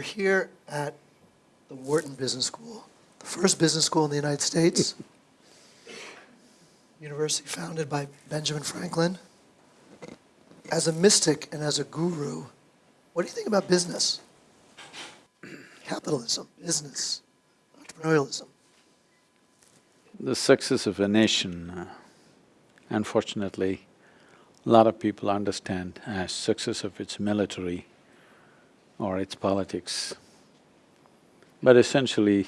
We're here at the Wharton Business School, the first business school in the United States. University founded by Benjamin Franklin. As a mystic and as a guru, what do you think about business? Capitalism, business, entrepreneurialism. The success of a nation, uh, unfortunately, a lot of people understand as success of its military or its politics. But essentially,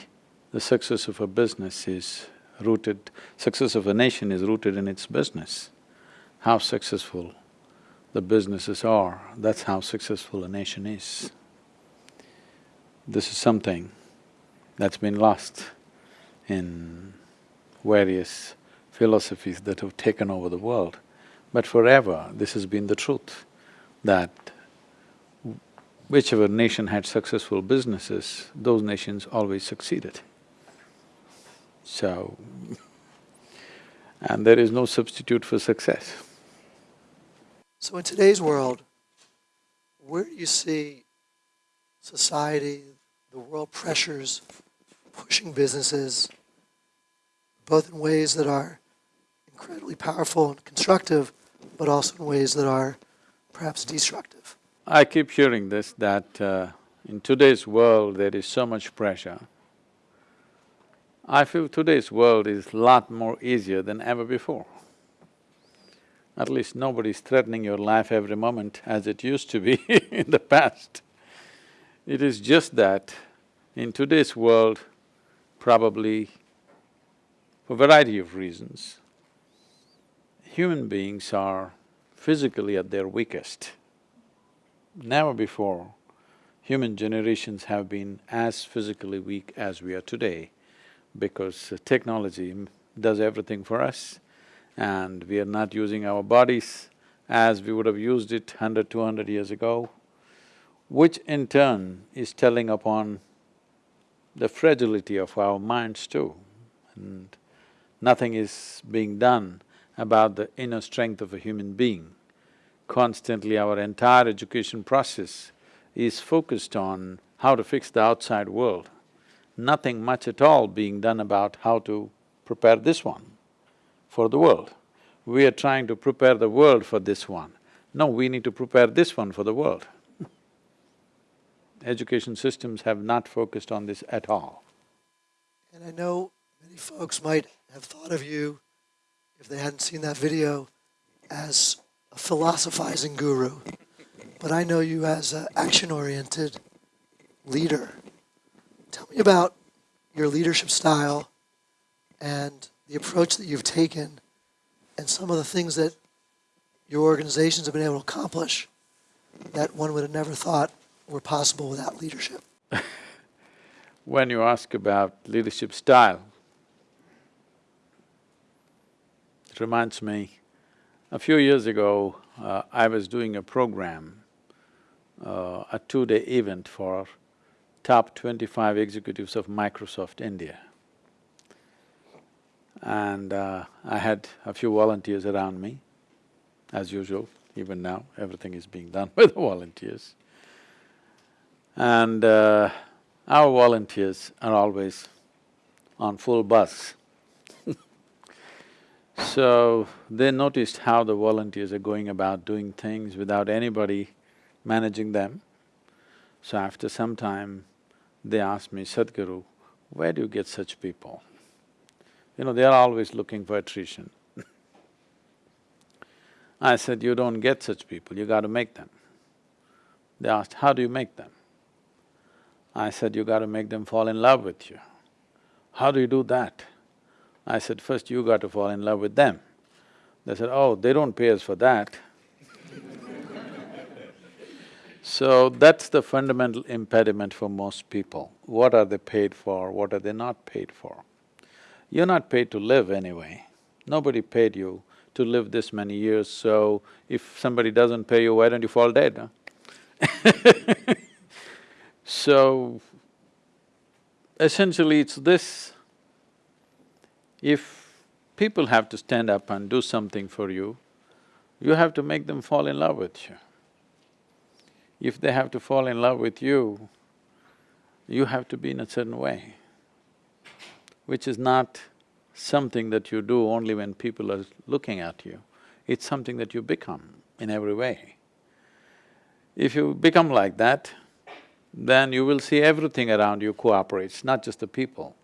the success of a business is rooted… success of a nation is rooted in its business. How successful the businesses are, that's how successful a nation is. This is something that's been lost in various philosophies that have taken over the world. But forever, this has been the truth, that whichever nation had successful businesses, those nations always succeeded. So, and there is no substitute for success. So in today's world, where do you see society, the world pressures pushing businesses, both in ways that are incredibly powerful and constructive, but also in ways that are perhaps destructive? I keep hearing this, that uh, in today's world there is so much pressure. I feel today's world is lot more easier than ever before. At least nobody's threatening your life every moment as it used to be in the past. It is just that in today's world, probably for variety of reasons, human beings are physically at their weakest. Never before human generations have been as physically weak as we are today because technology does everything for us and we are not using our bodies as we would have used it hundred, two hundred years ago, which in turn is telling upon the fragility of our minds too. And nothing is being done about the inner strength of a human being. Constantly our entire education process is focused on how to fix the outside world. Nothing much at all being done about how to prepare this one for the world. We are trying to prepare the world for this one. No, we need to prepare this one for the world. Education systems have not focused on this at all. And I know many folks might have thought of you, if they hadn't seen that video, as a philosophizing guru. But I know you as an action-oriented leader. Tell me about your leadership style and the approach that you've taken and some of the things that your organizations have been able to accomplish that one would have never thought were possible without leadership. when you ask about leadership style, it reminds me, a few years ago, uh, I was doing a program, uh, a two-day event for top twenty-five executives of Microsoft India. And uh, I had a few volunteers around me, as usual, even now, everything is being done by the volunteers. And uh, our volunteers are always on full bus. So, they noticed how the volunteers are going about doing things without anybody managing them. So after some time, they asked me, Sadhguru, where do you get such people? You know, they are always looking for attrition. I said, you don't get such people, you gotta make them. They asked, how do you make them? I said, you gotta make them fall in love with you. How do you do that? I said, first you got to fall in love with them. They said, oh, they don't pay us for that. so that's the fundamental impediment for most people. What are they paid for, what are they not paid for? You're not paid to live anyway. Nobody paid you to live this many years, so if somebody doesn't pay you, why don't you fall dead, huh? so, essentially it's this, if people have to stand up and do something for you, you have to make them fall in love with you. If they have to fall in love with you, you have to be in a certain way, which is not something that you do only when people are looking at you. It's something that you become in every way. If you become like that, then you will see everything around you cooperates, not just the people.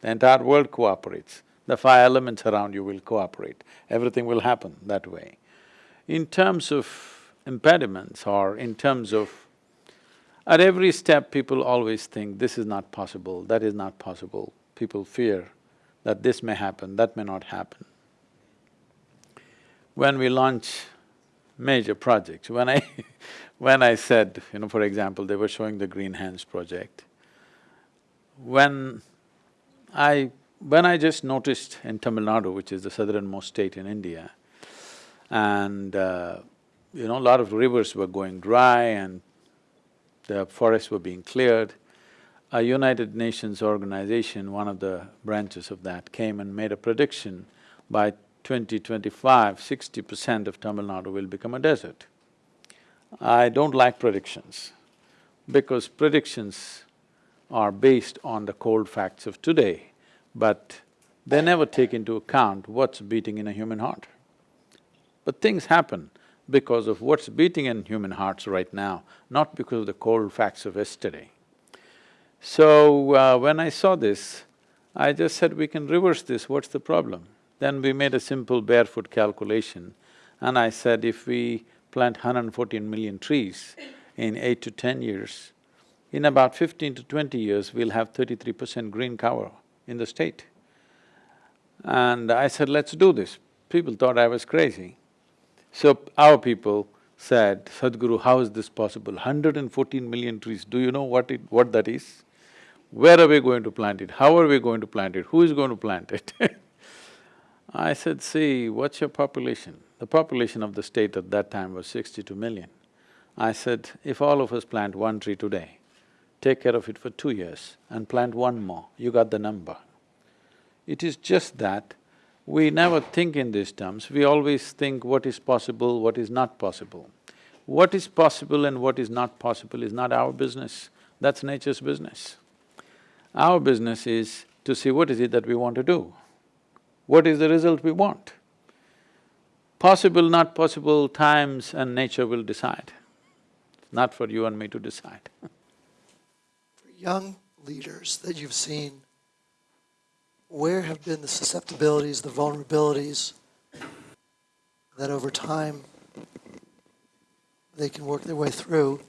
The entire world cooperates. The five elements around you will cooperate. Everything will happen that way. In terms of impediments or in terms of… At every step, people always think, this is not possible, that is not possible. People fear that this may happen, that may not happen. When we launch major projects, when I when I said, you know, for example, they were showing the Green Hands project, when I… when I just noticed in Tamil Nadu, which is the southernmost state in India, and uh, you know, a lot of rivers were going dry and the forests were being cleared, a United Nations organization, one of the branches of that, came and made a prediction by 2025, 60 percent of Tamil Nadu will become a desert. I don't like predictions because predictions are based on the cold facts of today, but they never take into account what's beating in a human heart. But things happen because of what's beating in human hearts right now, not because of the cold facts of yesterday. So, uh, when I saw this, I just said, we can reverse this, what's the problem? Then we made a simple barefoot calculation and I said, if we plant 114 million trees in eight to ten years, in about fifteen to twenty years, we'll have thirty-three percent green cover in the state. And I said, let's do this. People thought I was crazy. So our people said, Sadhguru, how is this possible? 114 million trees, do you know what it… what that is? Where are we going to plant it? How are we going to plant it? Who is going to plant it? I said, see, what's your population? The population of the state at that time was sixty-two million. I said, if all of us plant one tree today, take care of it for two years and plant one more, you got the number. It is just that we never think in these terms, we always think what is possible, what is not possible. What is possible and what is not possible is not our business, that's nature's business. Our business is to see what is it that we want to do, what is the result we want. Possible, not possible, times and nature will decide. Not for you and me to decide young leaders that you've seen, where have been the susceptibilities, the vulnerabilities that over time they can work their way through,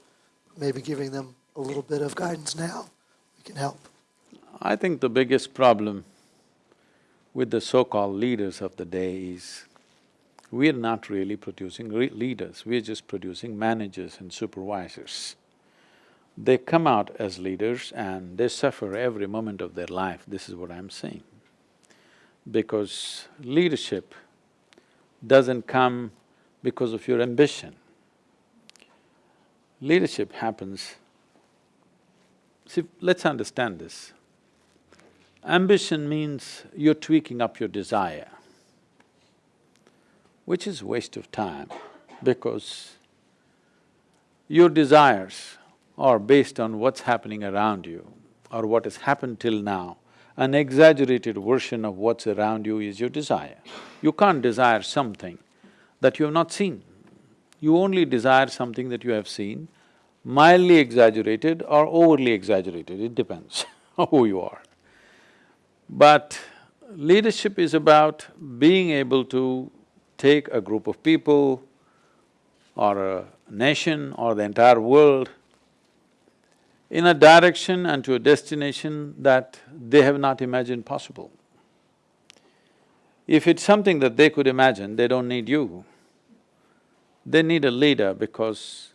maybe giving them a little bit of guidance now, we can help. I think the biggest problem with the so-called leaders of the day is we are not really producing leaders, we are just producing managers and supervisors. They come out as leaders and they suffer every moment of their life, this is what I'm saying. Because leadership doesn't come because of your ambition. Leadership happens… See, let's understand this. Ambition means you're tweaking up your desire which is waste of time because your desires are based on what's happening around you or what has happened till now. An exaggerated version of what's around you is your desire. You can't desire something that you have not seen. You only desire something that you have seen, mildly exaggerated or overly exaggerated, it depends who you are. But leadership is about being able to take a group of people or a nation or the entire world in a direction and to a destination that they have not imagined possible. If it's something that they could imagine, they don't need you. They need a leader because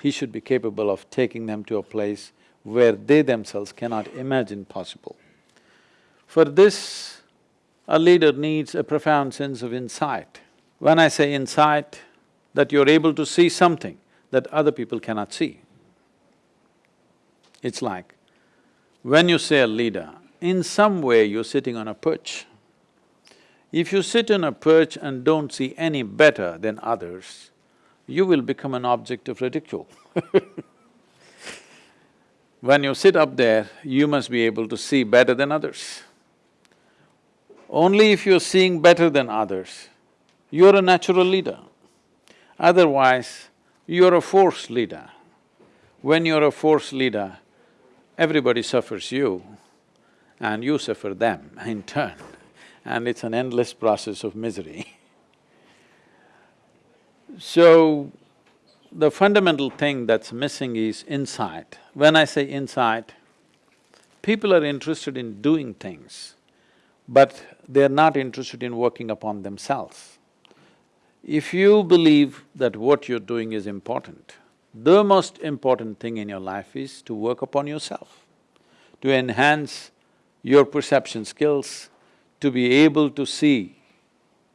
he should be capable of taking them to a place where they themselves cannot imagine possible. For this, a leader needs a profound sense of insight. When I say insight, that you're able to see something that other people cannot see. It's like, when you say a leader, in some way you're sitting on a perch. If you sit on a perch and don't see any better than others, you will become an object of ridicule When you sit up there, you must be able to see better than others. Only if you're seeing better than others, you're a natural leader. Otherwise, you're a force leader. When you're a force leader, everybody suffers you and you suffer them in turn, and it's an endless process of misery. so, the fundamental thing that's missing is insight. When I say insight, people are interested in doing things, but they're not interested in working upon themselves. If you believe that what you're doing is important, the most important thing in your life is to work upon yourself, to enhance your perception skills, to be able to see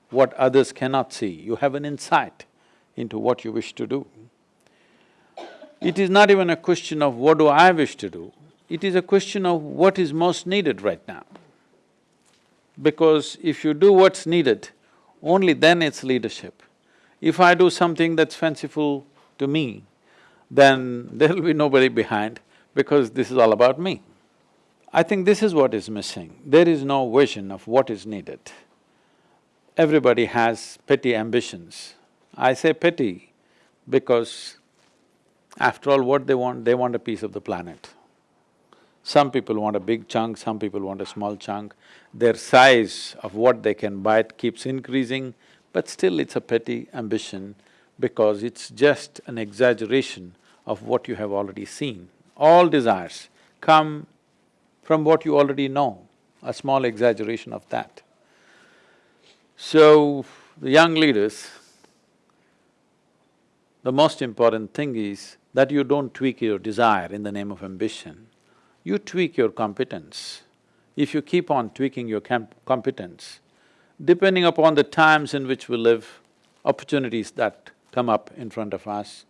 what others cannot see. You have an insight into what you wish to do. It is not even a question of what do I wish to do, it is a question of what is most needed right now. Because if you do what's needed, only then it's leadership. If I do something that's fanciful to me, then there'll be nobody behind because this is all about me. I think this is what is missing. There is no vision of what is needed. Everybody has petty ambitions. I say petty because after all, what they want, they want a piece of the planet. Some people want a big chunk, some people want a small chunk. Their size of what they can bite keeps increasing, but still it's a petty ambition because it's just an exaggeration of what you have already seen. All desires come from what you already know, a small exaggeration of that. So, the young leaders, the most important thing is that you don't tweak your desire in the name of ambition, you tweak your competence. If you keep on tweaking your competence, depending upon the times in which we live, opportunities that come up in front of us,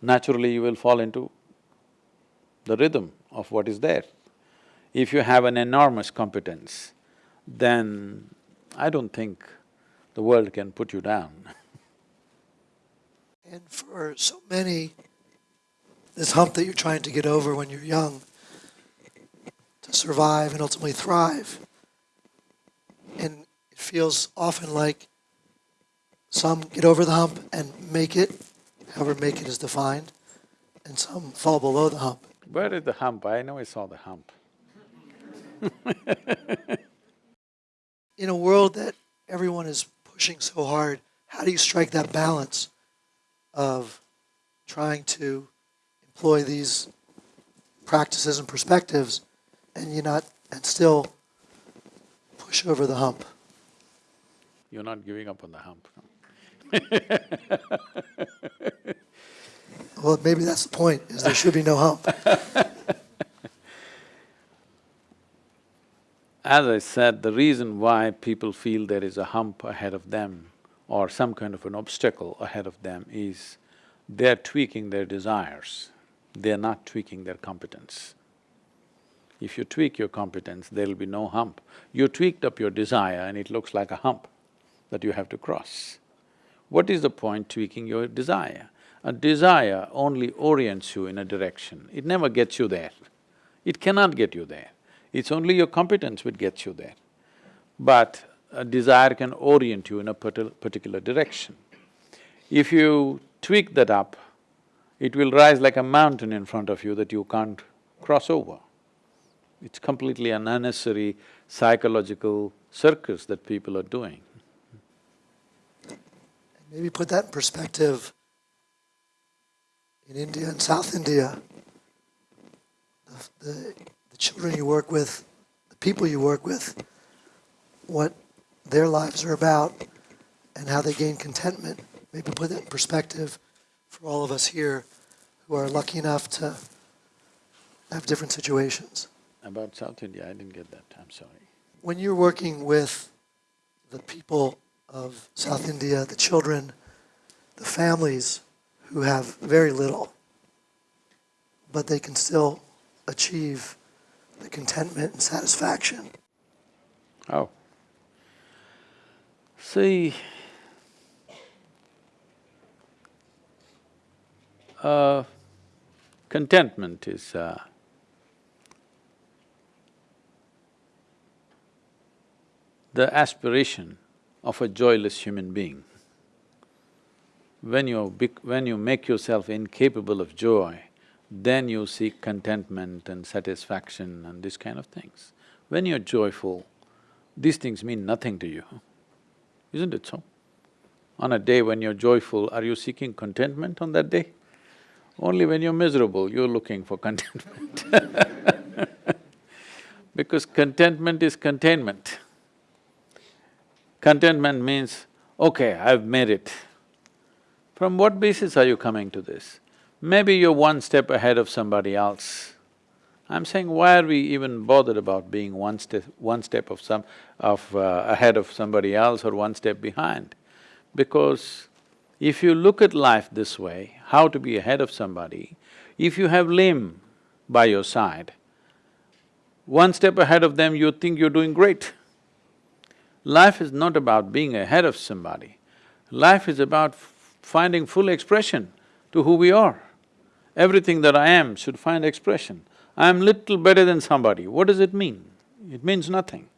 naturally you will fall into the rhythm of what is there. If you have an enormous competence, then I don't think the world can put you down. And for so many, this hump that you're trying to get over when you're young, to survive and ultimately thrive. And it feels often like some get over the hump and make it, however make it is defined, and some fall below the hump. Where is the hump? I know I saw the hump. In a world that everyone is pushing so hard, how do you strike that balance of trying to employ these practices and perspectives and you not and still push over the hump? You're not giving up on the hump. well, maybe that's the point, is there should be no hump. As I said, the reason why people feel there is a hump ahead of them or some kind of an obstacle ahead of them is they're tweaking their desires, they're not tweaking their competence. If you tweak your competence, there'll be no hump. You tweaked up your desire and it looks like a hump that you have to cross. What is the point tweaking your desire? A desire only orients you in a direction, it never gets you there. It cannot get you there. It's only your competence which gets you there. But a desire can orient you in a particular direction. If you tweak that up, it will rise like a mountain in front of you that you can't cross over. It's completely an unnecessary psychological circus that people are doing. Maybe put that in perspective. In India and South India, the, the the children you work with, the people you work with, what their lives are about, and how they gain contentment. Maybe put that in perspective for all of us here who are lucky enough to have different situations. About South India, I didn't get that, I'm sorry. When you're working with the people of South India, the children, the families who have very little, but they can still achieve the contentment and satisfaction. Oh. See, uh, contentment is uh, the aspiration of a joyless human being. When you when you make yourself incapable of joy, then you seek contentment and satisfaction and these kind of things. When you're joyful, these things mean nothing to you, isn't it so? On a day when you're joyful, are you seeking contentment on that day? Only when you're miserable, you're looking for contentment Because contentment is containment. Contentment means, okay, I've made it. From what basis are you coming to this? Maybe you're one step ahead of somebody else. I'm saying, why are we even bothered about being one step… one step of some… of… Uh, ahead of somebody else or one step behind? Because if you look at life this way, how to be ahead of somebody, if you have limb by your side, one step ahead of them you think you're doing great. Life is not about being ahead of somebody. Life is about finding full expression to who we are. Everything that I am should find expression. I am little better than somebody, what does it mean? It means nothing.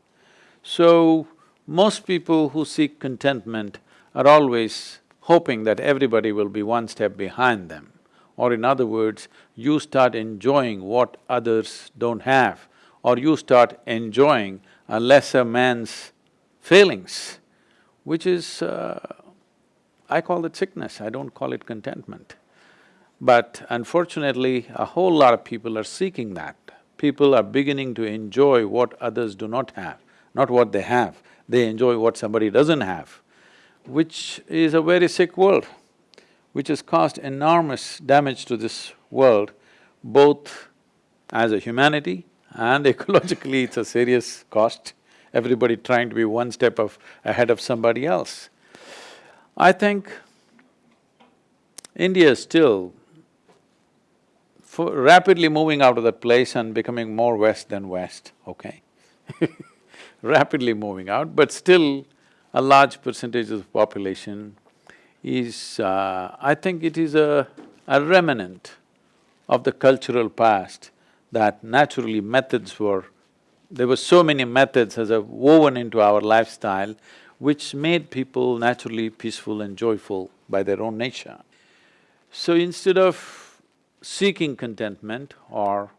So, most people who seek contentment are always hoping that everybody will be one step behind them. Or in other words, you start enjoying what others don't have, or you start enjoying a lesser man's failings, which is… Uh, I call it sickness, I don't call it contentment. But unfortunately, a whole lot of people are seeking that. People are beginning to enjoy what others do not have, not what they have. They enjoy what somebody doesn't have, which is a very sick world, which has caused enormous damage to this world, both as a humanity and ecologically it's a serious cost, everybody trying to be one step of… ahead of somebody else. I think India is still rapidly moving out of that place and becoming more west than west, okay rapidly moving out, but still a large percentage of the population is… Uh, I think it is a, a remnant of the cultural past that naturally methods were… there were so many methods as a woven into our lifestyle which made people naturally peaceful and joyful by their own nature. So instead of seeking contentment or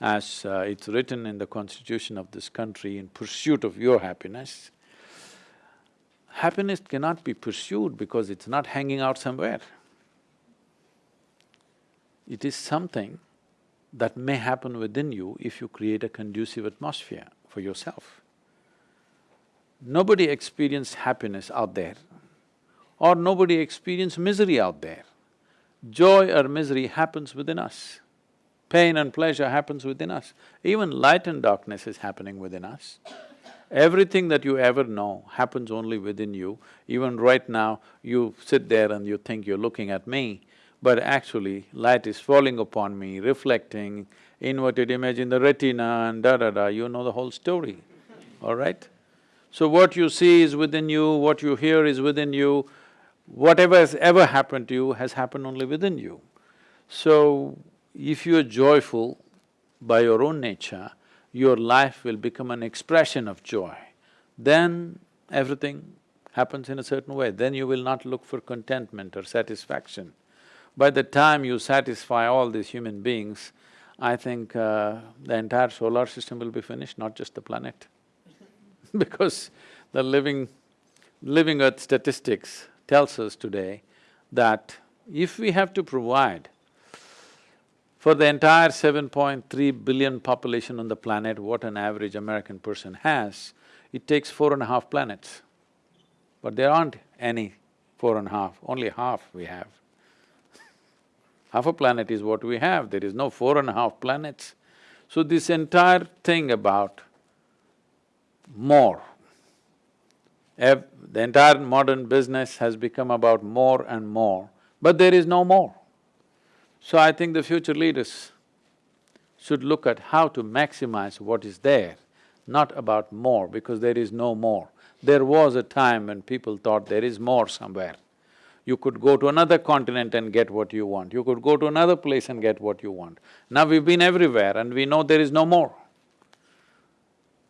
as uh, it's written in the constitution of this country, in pursuit of your happiness, happiness cannot be pursued because it's not hanging out somewhere. It is something that may happen within you if you create a conducive atmosphere for yourself. Nobody experienced happiness out there or nobody experienced misery out there. Joy or misery happens within us. Pain and pleasure happens within us. Even light and darkness is happening within us. Everything that you ever know happens only within you. Even right now, you sit there and you think you're looking at me, but actually light is falling upon me, reflecting, inverted image in the retina and da-da-da, you know the whole story, all right? So what you see is within you, what you hear is within you, whatever has ever happened to you has happened only within you. So, if you're joyful by your own nature, your life will become an expression of joy. Then everything happens in a certain way, then you will not look for contentment or satisfaction. By the time you satisfy all these human beings, I think uh, the entire solar system will be finished, not just the planet. because the living… living earth statistics tells us today that if we have to provide for the entire 7.3 billion population on the planet, what an average American person has, it takes four and a half planets. But there aren't any four and a half, only half we have. Half a planet is what we have, there is no four and a half planets. So this entire thing about more, the entire modern business has become about more and more, but there is no more. So I think the future leaders should look at how to maximize what is there, not about more, because there is no more. There was a time when people thought there is more somewhere. You could go to another continent and get what you want, you could go to another place and get what you want. Now we've been everywhere and we know there is no more.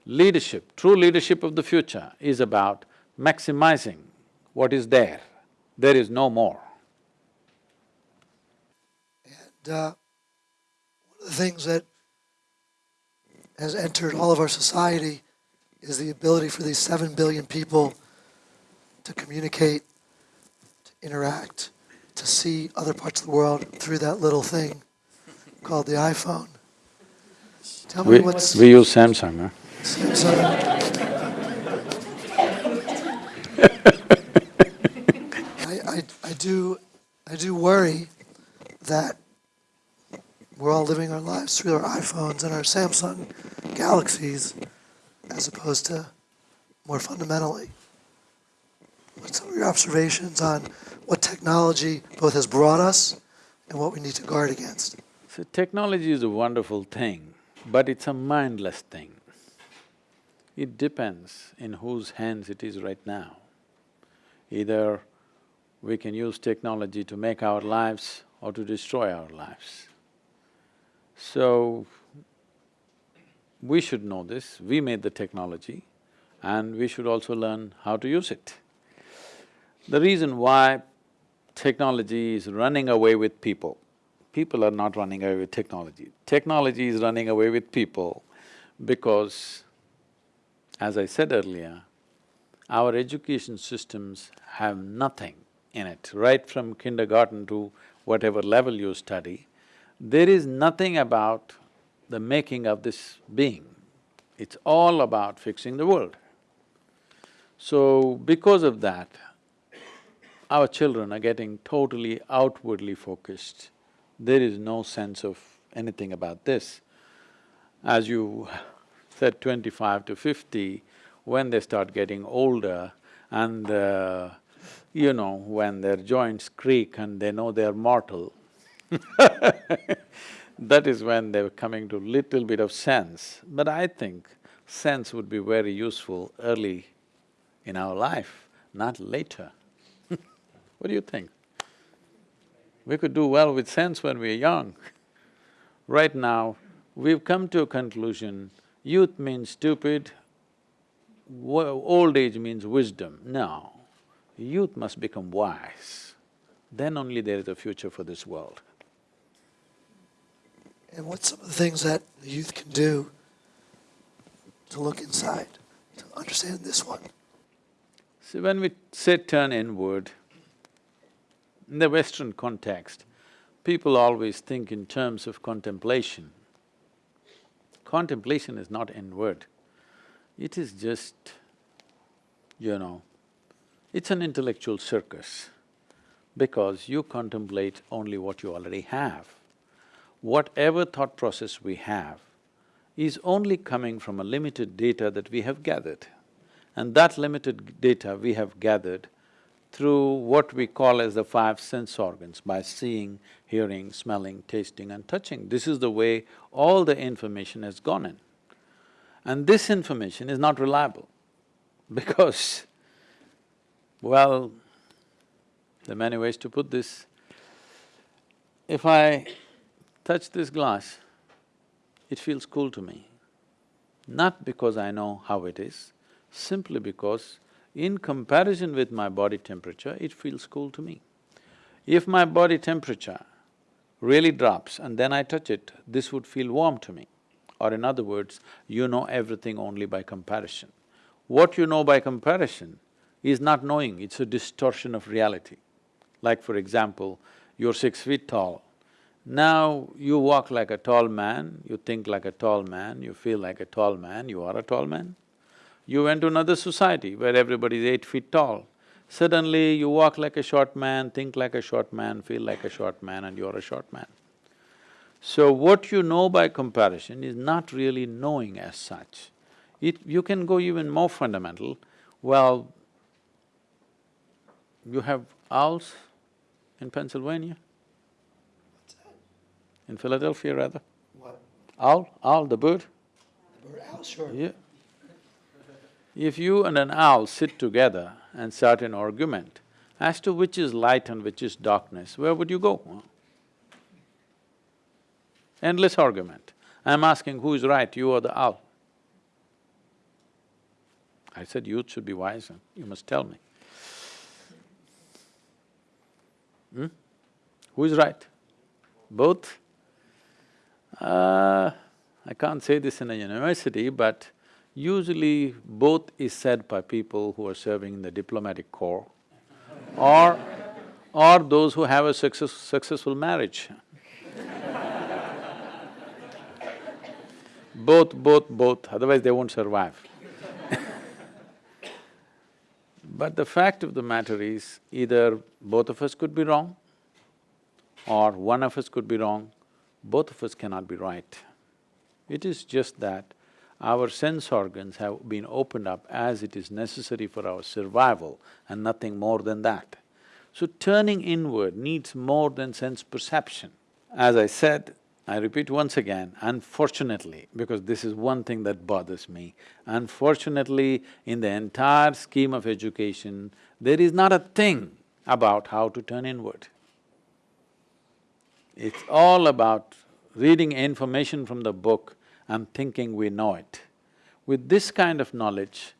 Leadership, true leadership of the future is about maximizing what is there. There is no more. And uh, one of the things that has entered all of our society is the ability for these seven billion people to communicate, interact, to see other parts of the world through that little thing called the iPhone. Tell me We, what's we use Samsung, huh? Samsung. I, I, I do I do worry that we're all living our lives through our iPhones and our Samsung Galaxies as opposed to more fundamentally. What's some of your observations on what technology both has brought us and what we need to guard against? So technology is a wonderful thing, but it's a mindless thing. It depends in whose hands it is right now. Either we can use technology to make our lives or to destroy our lives. So, we should know this, we made the technology and we should also learn how to use it. The reason why technology is running away with people, people are not running away with technology. Technology is running away with people because, as I said earlier, our education systems have nothing in it, right from kindergarten to whatever level you study, there is nothing about the making of this being. It's all about fixing the world. So, because of that, our children are getting totally outwardly focused. There is no sense of anything about this. As you said, twenty-five to fifty, when they start getting older and uh, you know, when their joints creak and they know they're mortal, that is when they're coming to little bit of sense. But I think sense would be very useful early in our life, not later. What do you think? We could do well with sense when we're young. right now, we've come to a conclusion, youth means stupid, old age means wisdom. No, youth must become wise, then only there is a future for this world. And what's some of the things that the youth can do to look inside, to understand this one? See, when we say turn inward, in the Western context, people always think in terms of contemplation. Contemplation is not inward, it is just, you know, it's an intellectual circus because you contemplate only what you already have. Whatever thought process we have is only coming from a limited data that we have gathered. And that limited data we have gathered through what we call as the five sense organs, by seeing, hearing, smelling, tasting and touching. This is the way all the information has gone in. And this information is not reliable because well, there are many ways to put this. If I touch this glass, it feels cool to me. Not because I know how it is, simply because in comparison with my body temperature, it feels cool to me. If my body temperature really drops and then I touch it, this would feel warm to me. Or in other words, you know everything only by comparison. What you know by comparison is not knowing, it's a distortion of reality. Like for example, you're six feet tall. Now you walk like a tall man, you think like a tall man, you feel like a tall man, you are a tall man. You went to another society where everybody is eight feet tall. Suddenly you walk like a short man, think like a short man, feel like a short man and you're a short man. So what you know by comparison is not really knowing as such. It… you can go even more fundamental, well, you have owls in Pennsylvania? In Philadelphia, rather? What? Owl, owl, the bird? The bird owl, sure. Yeah. If you and an owl sit together and start an argument as to which is light and which is darkness, where would you go? Endless argument. I'm asking who is right, you or the owl? I said youth should be wiser, you must tell me. Hmm? Who is right? Both? Uh, I can't say this in a university, but usually both is said by people who are serving in the diplomatic corps or, or those who have a success, successful marriage. both, both, both, otherwise they won't survive. but the fact of the matter is, either both of us could be wrong or one of us could be wrong, both of us cannot be right. It is just that our sense organs have been opened up as it is necessary for our survival and nothing more than that. So turning inward needs more than sense perception. As I said, I repeat once again, unfortunately, because this is one thing that bothers me, unfortunately, in the entire scheme of education, there is not a thing about how to turn inward. It's all about reading information from the book and thinking we know it. With this kind of knowledge,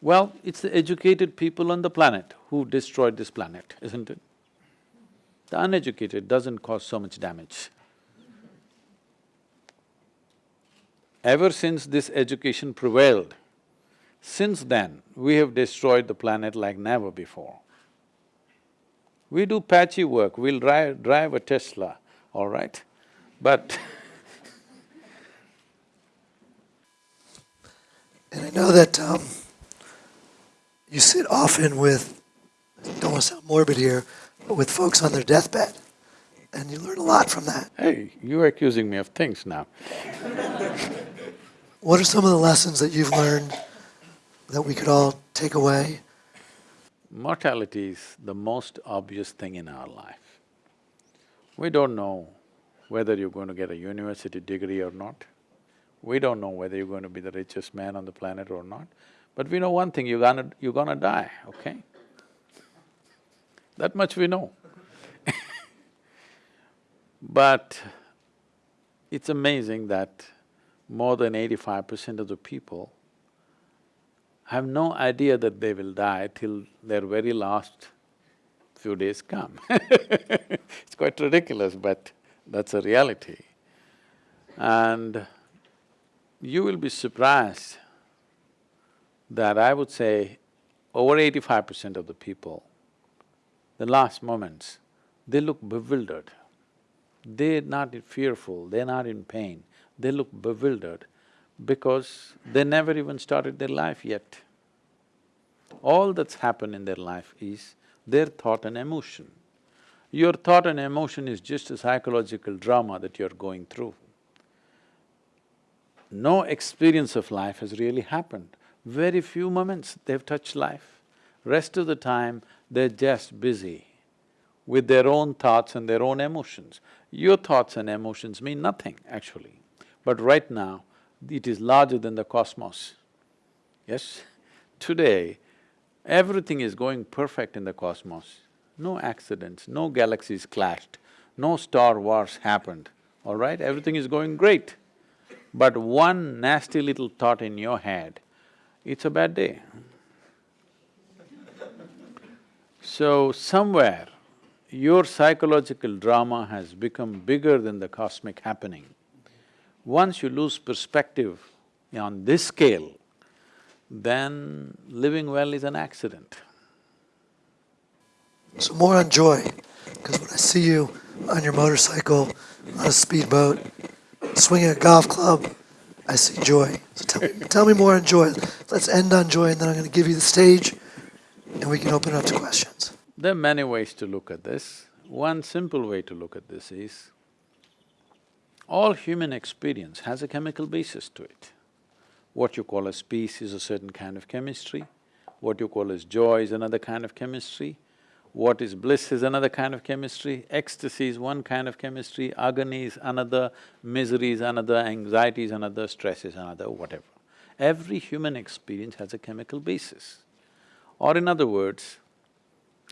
well, it's the educated people on the planet who destroyed this planet, isn't it? The uneducated doesn't cause so much damage. Ever since this education prevailed, since then, we have destroyed the planet like never before. We do patchy work, we'll drive, drive a Tesla, all right? But And I know that um, you sit often with, I don't want to sound morbid here, but with folks on their deathbed. And you learn a lot from that. hey, you're accusing me of things now. What are some of the lessons that you've learned that we could all take away? Mortality is the most obvious thing in our life. We don't know whether you're going to get a university degree or not. We don't know whether you're going to be the richest man on the planet or not. But we know one thing, you're gonna… you're gonna die, okay? That much we know But it's amazing that more than eighty-five percent of the people have no idea that they will die till their very last few days come It's quite ridiculous, but that's a reality. And you will be surprised that I would say over eighty-five percent of the people, the last moments, they look bewildered. They're not fearful, they're not in pain, they look bewildered because they never even started their life yet. All that's happened in their life is their thought and emotion. Your thought and emotion is just a psychological drama that you're going through. No experience of life has really happened. Very few moments they've touched life. Rest of the time, they're just busy with their own thoughts and their own emotions. Your thoughts and emotions mean nothing, actually. But right now, it is larger than the cosmos. Yes? Today, everything is going perfect in the cosmos. No accidents, no galaxies clashed, no star wars happened, all right? Everything is going great. But one nasty little thought in your head, it's a bad day. So somewhere, your psychological drama has become bigger than the cosmic happening. Once you lose perspective on this scale, then living well is an accident. So more on joy, because when I see you on your motorcycle, on a speedboat, swinging a golf club, I see joy. So tell, tell me more on joy. Let's end on joy, and then I'm going to give you the stage, and we can open it up to questions. There are many ways to look at this. One simple way to look at this is, all human experience has a chemical basis to it. What you call as peace is a certain kind of chemistry, what you call as joy is another kind of chemistry, what is bliss is another kind of chemistry, ecstasy is one kind of chemistry, agony is another, misery is another, anxiety is another, stress is another, whatever. Every human experience has a chemical basis. Or in other words,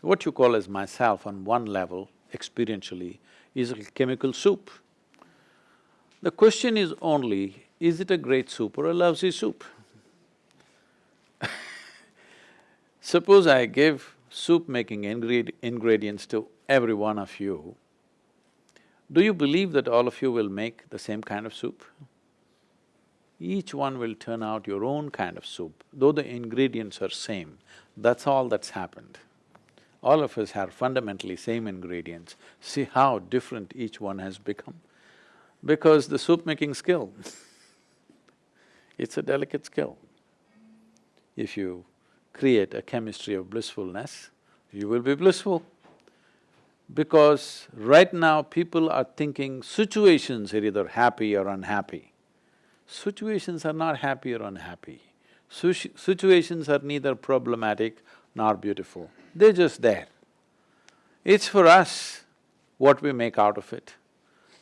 what you call as myself on one level, experientially, is a chemical soup. The question is only, is it a great soup or a lousy soup? Suppose I give soup making ingred ingredients to every one of you, do you believe that all of you will make the same kind of soup? Each one will turn out your own kind of soup, though the ingredients are same, that's all that's happened. All of us have fundamentally same ingredients, see how different each one has become. Because the soup making skill, it's a delicate skill. If you create a chemistry of blissfulness, you will be blissful. Because right now people are thinking situations are either happy or unhappy. Situations are not happy or unhappy. situations are neither problematic nor beautiful, they're just there. It's for us what we make out of it.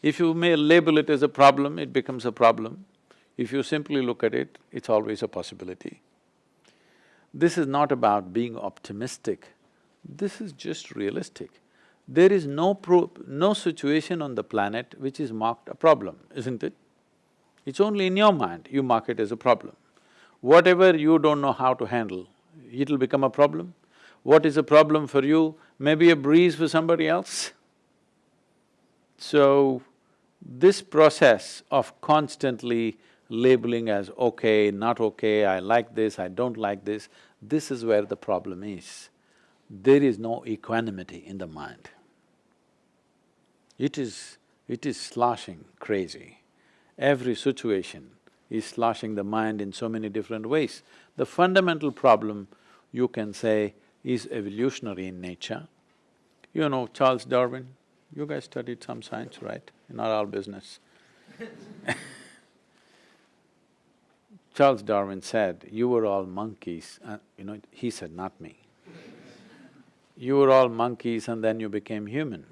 If you may label it as a problem, it becomes a problem. If you simply look at it, it's always a possibility. This is not about being optimistic, this is just realistic. There is no no situation on the planet which is marked a problem, isn't it? It's only in your mind you mark it as a problem. Whatever you don't know how to handle, it'll become a problem. What is a problem for you may be a breeze for somebody else. So, this process of constantly labeling as okay, not okay, I like this, I don't like this, this is where the problem is. There is no equanimity in the mind. It is… it is sloshing crazy. Every situation is sloshing the mind in so many different ways. The fundamental problem, you can say, is evolutionary in nature. You know Charles Darwin, you guys studied some science, right? Not all business Charles Darwin said, you were all monkeys, uh, you know, he said, not me. you were all monkeys and then you became human.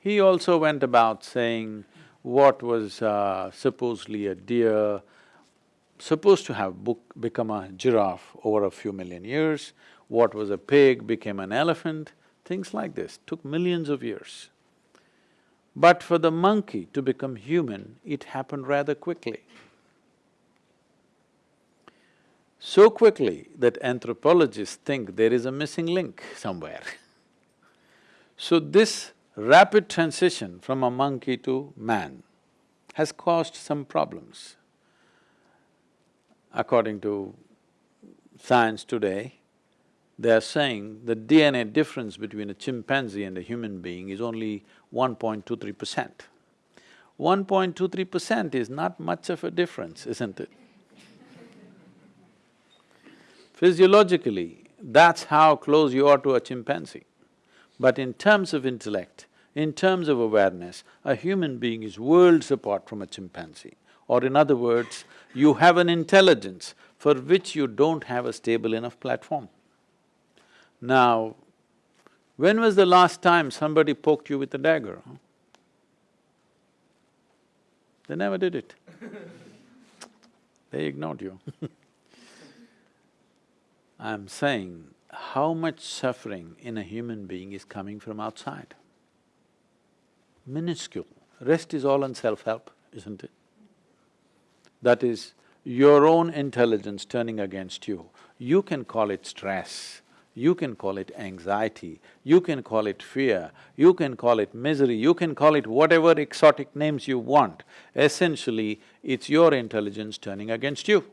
He also went about saying what was uh, supposedly a deer, supposed to have become a giraffe over a few million years, what was a pig became an elephant, things like this, took millions of years. But for the monkey to become human, it happened rather quickly. So quickly that anthropologists think there is a missing link somewhere. so this rapid transition from a monkey to man has caused some problems. According to science today, they are saying the DNA difference between a chimpanzee and a human being is only 1.23 percent. 1.23 percent is not much of a difference, isn't it? Physiologically, that's how close you are to a chimpanzee. But in terms of intellect, in terms of awareness, a human being is worlds apart from a chimpanzee. Or in other words, you have an intelligence for which you don't have a stable enough platform. Now, when was the last time somebody poked you with a dagger? Huh? They never did it. they ignored you I'm saying how much suffering in a human being is coming from outside. Minuscule. Rest is all on self-help, isn't it? That is your own intelligence turning against you. You can call it stress, you can call it anxiety, you can call it fear, you can call it misery, you can call it whatever exotic names you want. Essentially, it's your intelligence turning against you.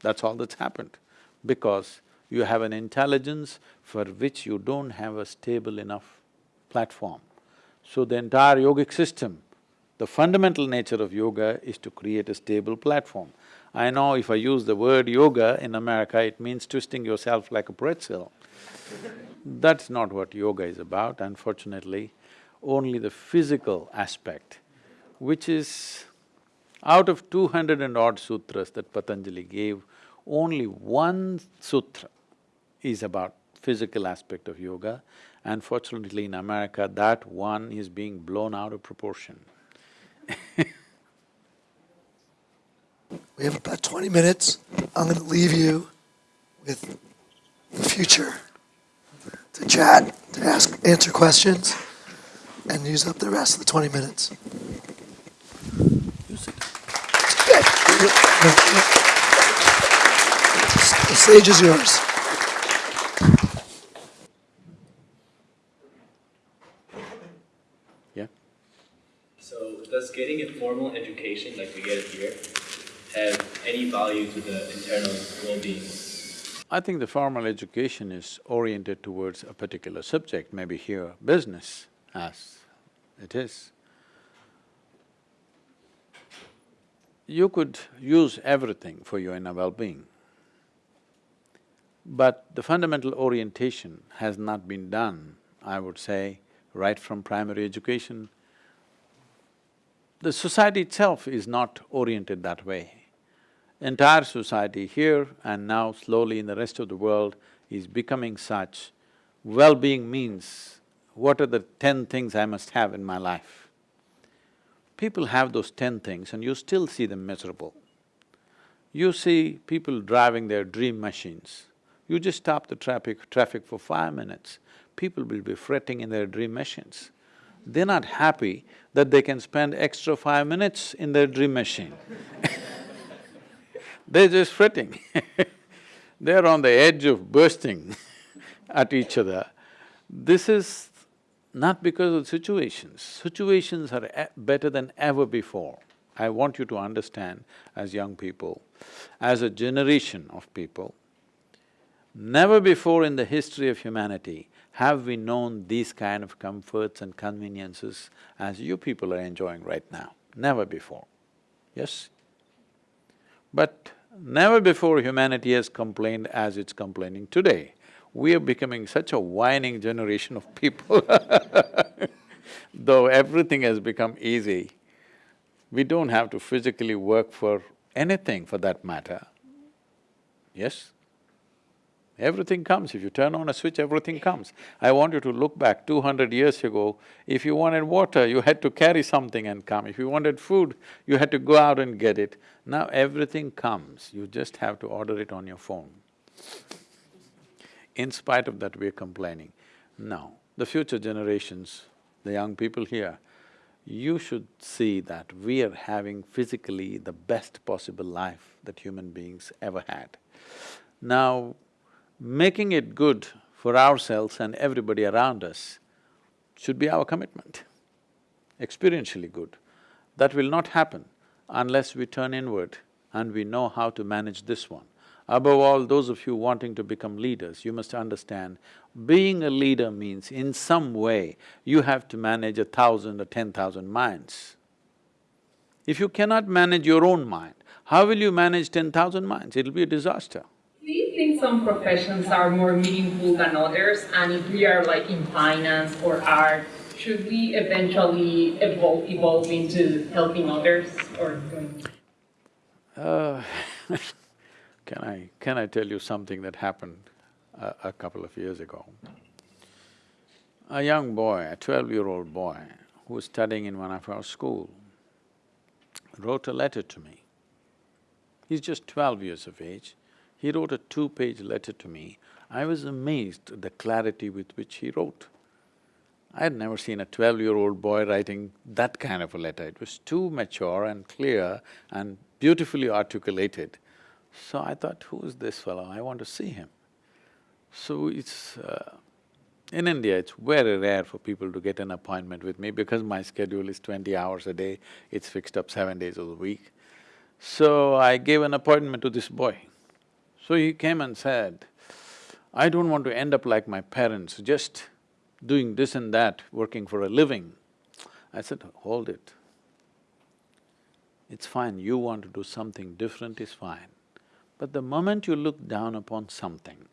That's all that's happened. Because you have an intelligence for which you don't have a stable enough platform. So the entire yogic system, the fundamental nature of yoga is to create a stable platform. I know if I use the word yoga in America, it means twisting yourself like a pretzel. That's not what yoga is about, unfortunately. Only the physical aspect, which is out of two hundred and odd sutras that Patanjali gave, only one sutra is about physical aspect of yoga. Unfortunately, in America, that one is being blown out of proportion We have about twenty minutes. I'm gonna leave you with the future to chat, to ask, answer questions, and use up the rest of the twenty minutes. The stage is yours. Yeah. So does getting a formal education like we get here have any value to the internal well-being? I think the formal education is oriented towards a particular subject, maybe here business as it is. You could use everything for your inner well-being. But the fundamental orientation has not been done, I would say, right from primary education. The society itself is not oriented that way. Entire society here and now slowly in the rest of the world is becoming such, well-being means what are the ten things I must have in my life? People have those ten things and you still see them miserable. You see people driving their dream machines, you just stop the traffic… traffic for five minutes, people will be fretting in their dream machines. They're not happy that they can spend extra five minutes in their dream machine They're just fretting They're on the edge of bursting at each other. This is not because of situations. Situations are e better than ever before. I want you to understand as young people, as a generation of people, Never before in the history of humanity have we known these kind of comforts and conveniences as you people are enjoying right now, never before, yes? But never before humanity has complained as it's complaining today. We are becoming such a whining generation of people Though everything has become easy, we don't have to physically work for anything for that matter, yes? Everything comes, if you turn on a switch, everything comes. I want you to look back two hundred years ago, if you wanted water, you had to carry something and come. If you wanted food, you had to go out and get it. Now everything comes, you just have to order it on your phone. In spite of that, we're complaining. No, the future generations, the young people here, you should see that we are having physically the best possible life that human beings ever had. Now, making it good for ourselves and everybody around us should be our commitment, experientially good. That will not happen unless we turn inward and we know how to manage this one. Above all, those of you wanting to become leaders, you must understand, being a leader means in some way you have to manage a thousand or ten thousand minds. If you cannot manage your own mind, how will you manage ten thousand minds? It'll be a disaster. Think some professions are more meaningful than others? And if we are like in finance or art, should we eventually evolve, evolve into helping others or doing? Uh, can I… can I tell you something that happened a, a couple of years ago? A young boy, a twelve-year-old boy, who was studying in one of our school, wrote a letter to me. He's just twelve years of age. He wrote a two-page letter to me. I was amazed at the clarity with which he wrote. I had never seen a twelve-year-old boy writing that kind of a letter. It was too mature and clear and beautifully articulated. So I thought, who is this fellow? I want to see him. So it's… Uh, in India, it's very rare for people to get an appointment with me because my schedule is twenty hours a day, it's fixed up seven days of the week. So I gave an appointment to this boy. So he came and said, I don't want to end up like my parents, just doing this and that, working for a living. I said, hold it. It's fine, you want to do something different is fine. But the moment you look down upon something,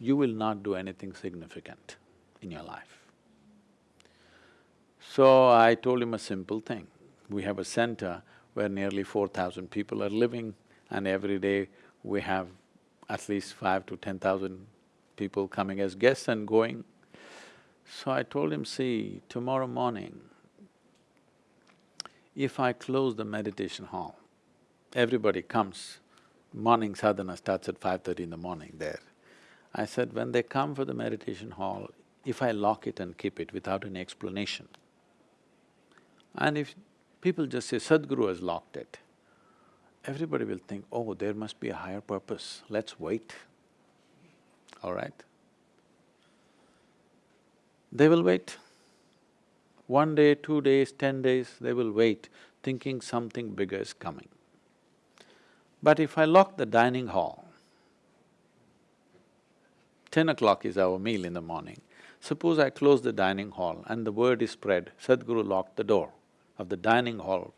you will not do anything significant in your life. So I told him a simple thing. We have a center where nearly four thousand people are living and every day we have at least five to ten thousand people coming as guests and going. So I told him, see, tomorrow morning, if I close the meditation hall, everybody comes, morning sadhana starts at five thirty in the morning there. I said, when they come for the meditation hall, if I lock it and keep it without any explanation, and if people just say, Sadhguru has locked it, everybody will think, oh, there must be a higher purpose, let's wait, all right? They will wait. One day, two days, ten days, they will wait, thinking something bigger is coming. But if I lock the dining hall, ten o'clock is our meal in the morning, suppose I close the dining hall and the word is spread, Sadhguru locked the door of the dining hall,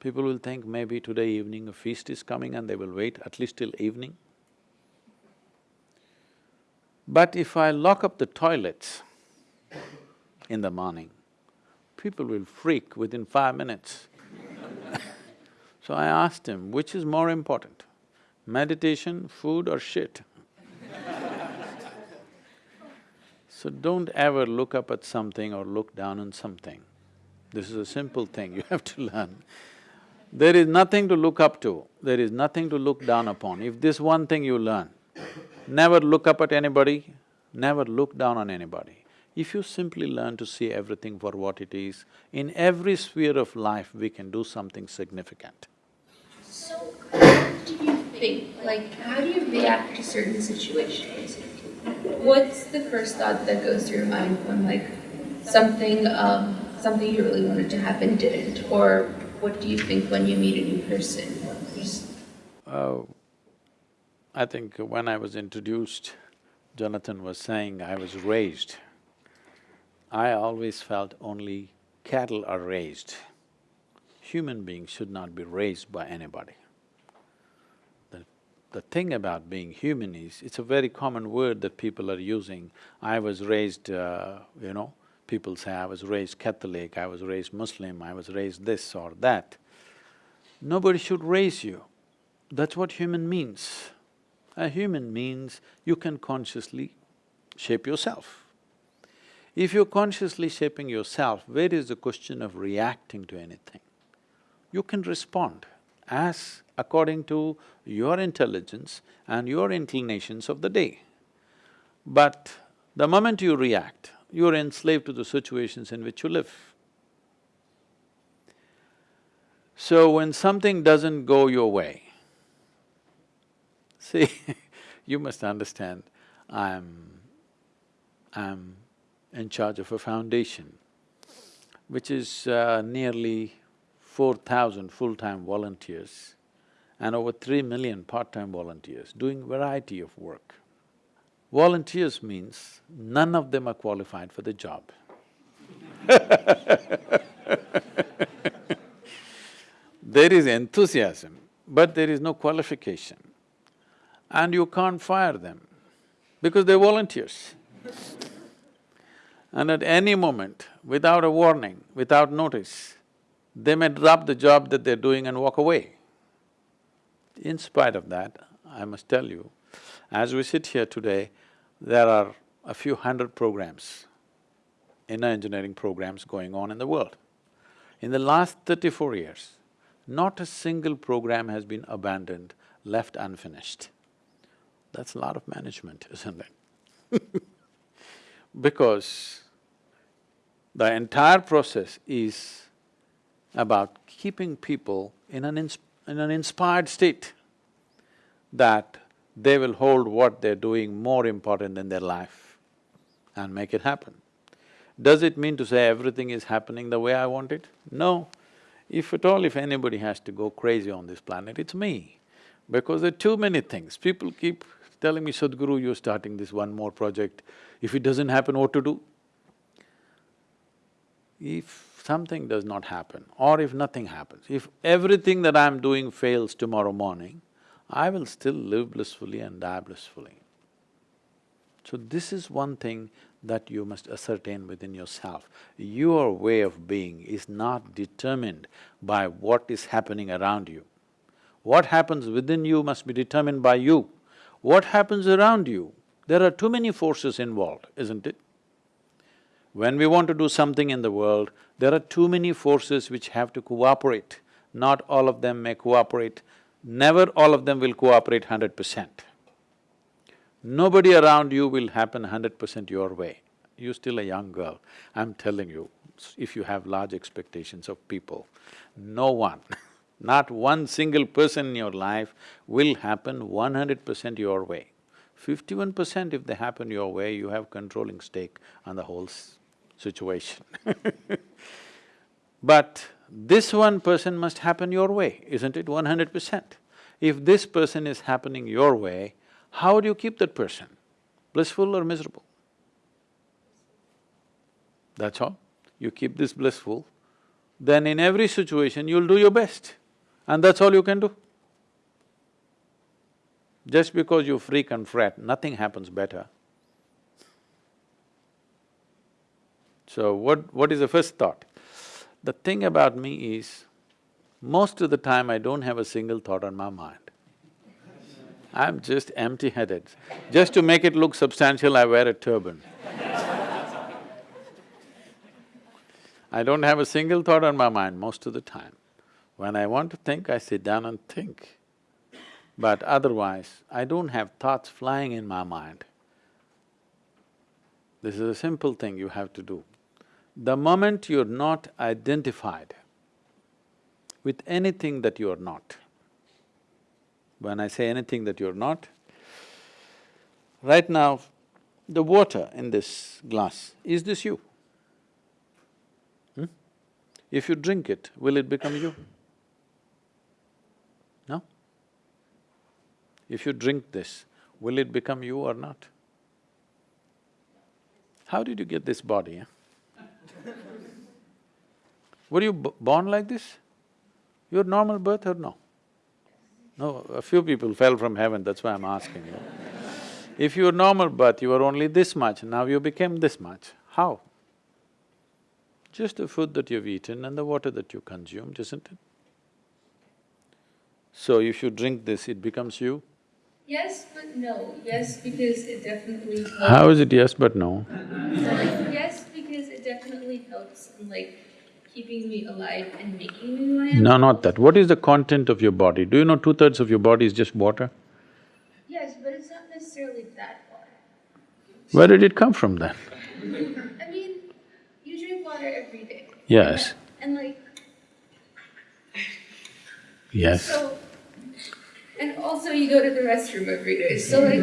people will think maybe today evening a feast is coming and they will wait at least till evening. But if I lock up the toilets in the morning, people will freak within five minutes. so I asked him, which is more important, meditation, food or shit? so don't ever look up at something or look down on something. This is a simple thing you have to learn. There is nothing to look up to, there is nothing to look down upon. If this one thing you learn, never look up at anybody, never look down on anybody. If you simply learn to see everything for what it is, in every sphere of life we can do something significant. So, what do you think? Like, how do you react to certain situations? What's the first thought that goes through your mind when, like, something, um, something you really wanted to happen didn't? Or what do you think when you meet a new person? Oh, I think when I was introduced, Jonathan was saying I was raised. I always felt only cattle are raised. Human beings should not be raised by anybody. The, the thing about being human is, it's a very common word that people are using. I was raised, uh, you know, people say I was raised Catholic, I was raised Muslim, I was raised this or that. Nobody should raise you. That's what human means. A human means you can consciously shape yourself. If you're consciously shaping yourself, where is the question of reacting to anything? You can respond as according to your intelligence and your inclinations of the day. But the moment you react, you're enslaved to the situations in which you live. So when something doesn't go your way, see, you must understand, I'm… I'm in charge of a foundation, which is uh, nearly four thousand full-time volunteers and over three million part-time volunteers doing variety of work. Volunteers means none of them are qualified for the job. there is enthusiasm, but there is no qualification. And you can't fire them because they're volunteers. And at any moment, without a warning, without notice, they may drop the job that they're doing and walk away. In spite of that, I must tell you, as we sit here today, there are a few hundred programs, inner engineering programs going on in the world. In the last thirty-four years, not a single program has been abandoned, left unfinished. That's a lot of management, isn't it? because the entire process is about keeping people in an in an inspired state that they will hold what they're doing more important than their life and make it happen. Does it mean to say everything is happening the way I want it? No. If at all, if anybody has to go crazy on this planet, it's me. Because there are too many things. People keep telling me, Sadhguru, you're starting this one more project. If it doesn't happen, what to do? If something does not happen or if nothing happens, if everything that I'm doing fails tomorrow morning, I will still live blissfully and die blissfully. So this is one thing that you must ascertain within yourself. Your way of being is not determined by what is happening around you. What happens within you must be determined by you. What happens around you, there are too many forces involved, isn't it? When we want to do something in the world, there are too many forces which have to cooperate. Not all of them may cooperate, never all of them will cooperate hundred percent. Nobody around you will happen hundred percent your way. You're still a young girl, I'm telling you, if you have large expectations of people, no one, not one single person in your life will happen one hundred percent your way. Fifty-one percent if they happen your way, you have controlling stake on the whole situation But this one person must happen your way, isn't it, one hundred percent? If this person is happening your way, how do you keep that person? Blissful or miserable? That's all. You keep this blissful, then in every situation you'll do your best and that's all you can do. Just because you freak and fret, nothing happens better. So what… what is the first thought? The thing about me is, most of the time I don't have a single thought on my mind. I'm just empty-headed. Just to make it look substantial, I wear a turban. I don't have a single thought on my mind most of the time. When I want to think, I sit down and think. But otherwise, I don't have thoughts flying in my mind. This is a simple thing you have to do. The moment you're not identified with anything that you are not, when I say anything that you're not, right now, the water in this glass, is this you? Hmm? If you drink it, will it become you? No? If you drink this, will it become you or not? How did you get this body, huh? Were you born like this? Your normal birth or no? No, a few people fell from heaven, that's why I'm asking you. If you were normal birth, you were only this much, now you became this much. How? Just the food that you've eaten and the water that you consumed, isn't it? So if you drink this, it becomes you? Yes, but no. Yes, because it definitely. How is it yes but no? yes, because it definitely helps in like keeping me alive and making me who I am. No, not that. What is the content of your body? Do you know two-thirds of your body is just water? Yes, but it's not necessarily that water. Where did it come from then? I mean, you drink water every day. Yes. And like, Yes. so, and also you go to the restroom every day, so like,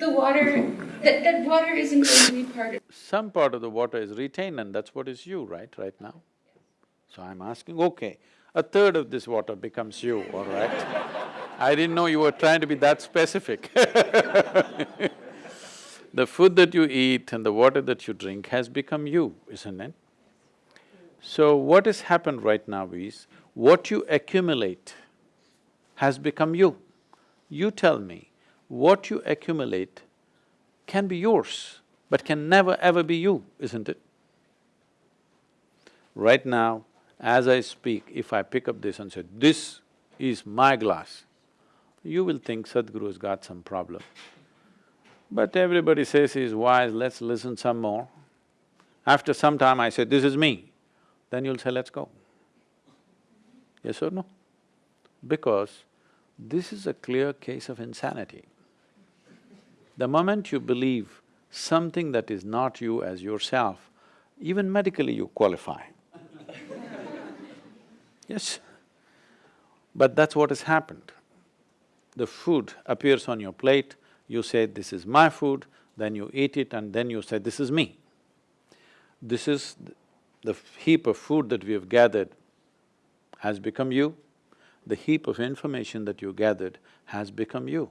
the water, that, that water isn't going to be part of Some part of the water is retained and that's what is you, right, right now? So I'm asking, okay, a third of this water becomes you, all right? I didn't know you were trying to be that specific The food that you eat and the water that you drink has become you, isn't it? So what has happened right now is, what you accumulate has become you. You tell me, what you accumulate can be yours, but can never ever be you, isn't it? Right now, as I speak, if I pick up this and say, this is my glass, you will think Sadhguru's got some problem. But everybody says he's wise, let's listen some more. After some time I say, this is me, then you'll say, let's go. Yes or no? Because this is a clear case of insanity. The moment you believe something that is not you as yourself, even medically you qualify. Yes. But that's what has happened. The food appears on your plate, you say, this is my food, then you eat it and then you say, this is me. This is the heap of food that we have gathered has become you, the heap of information that you gathered has become you.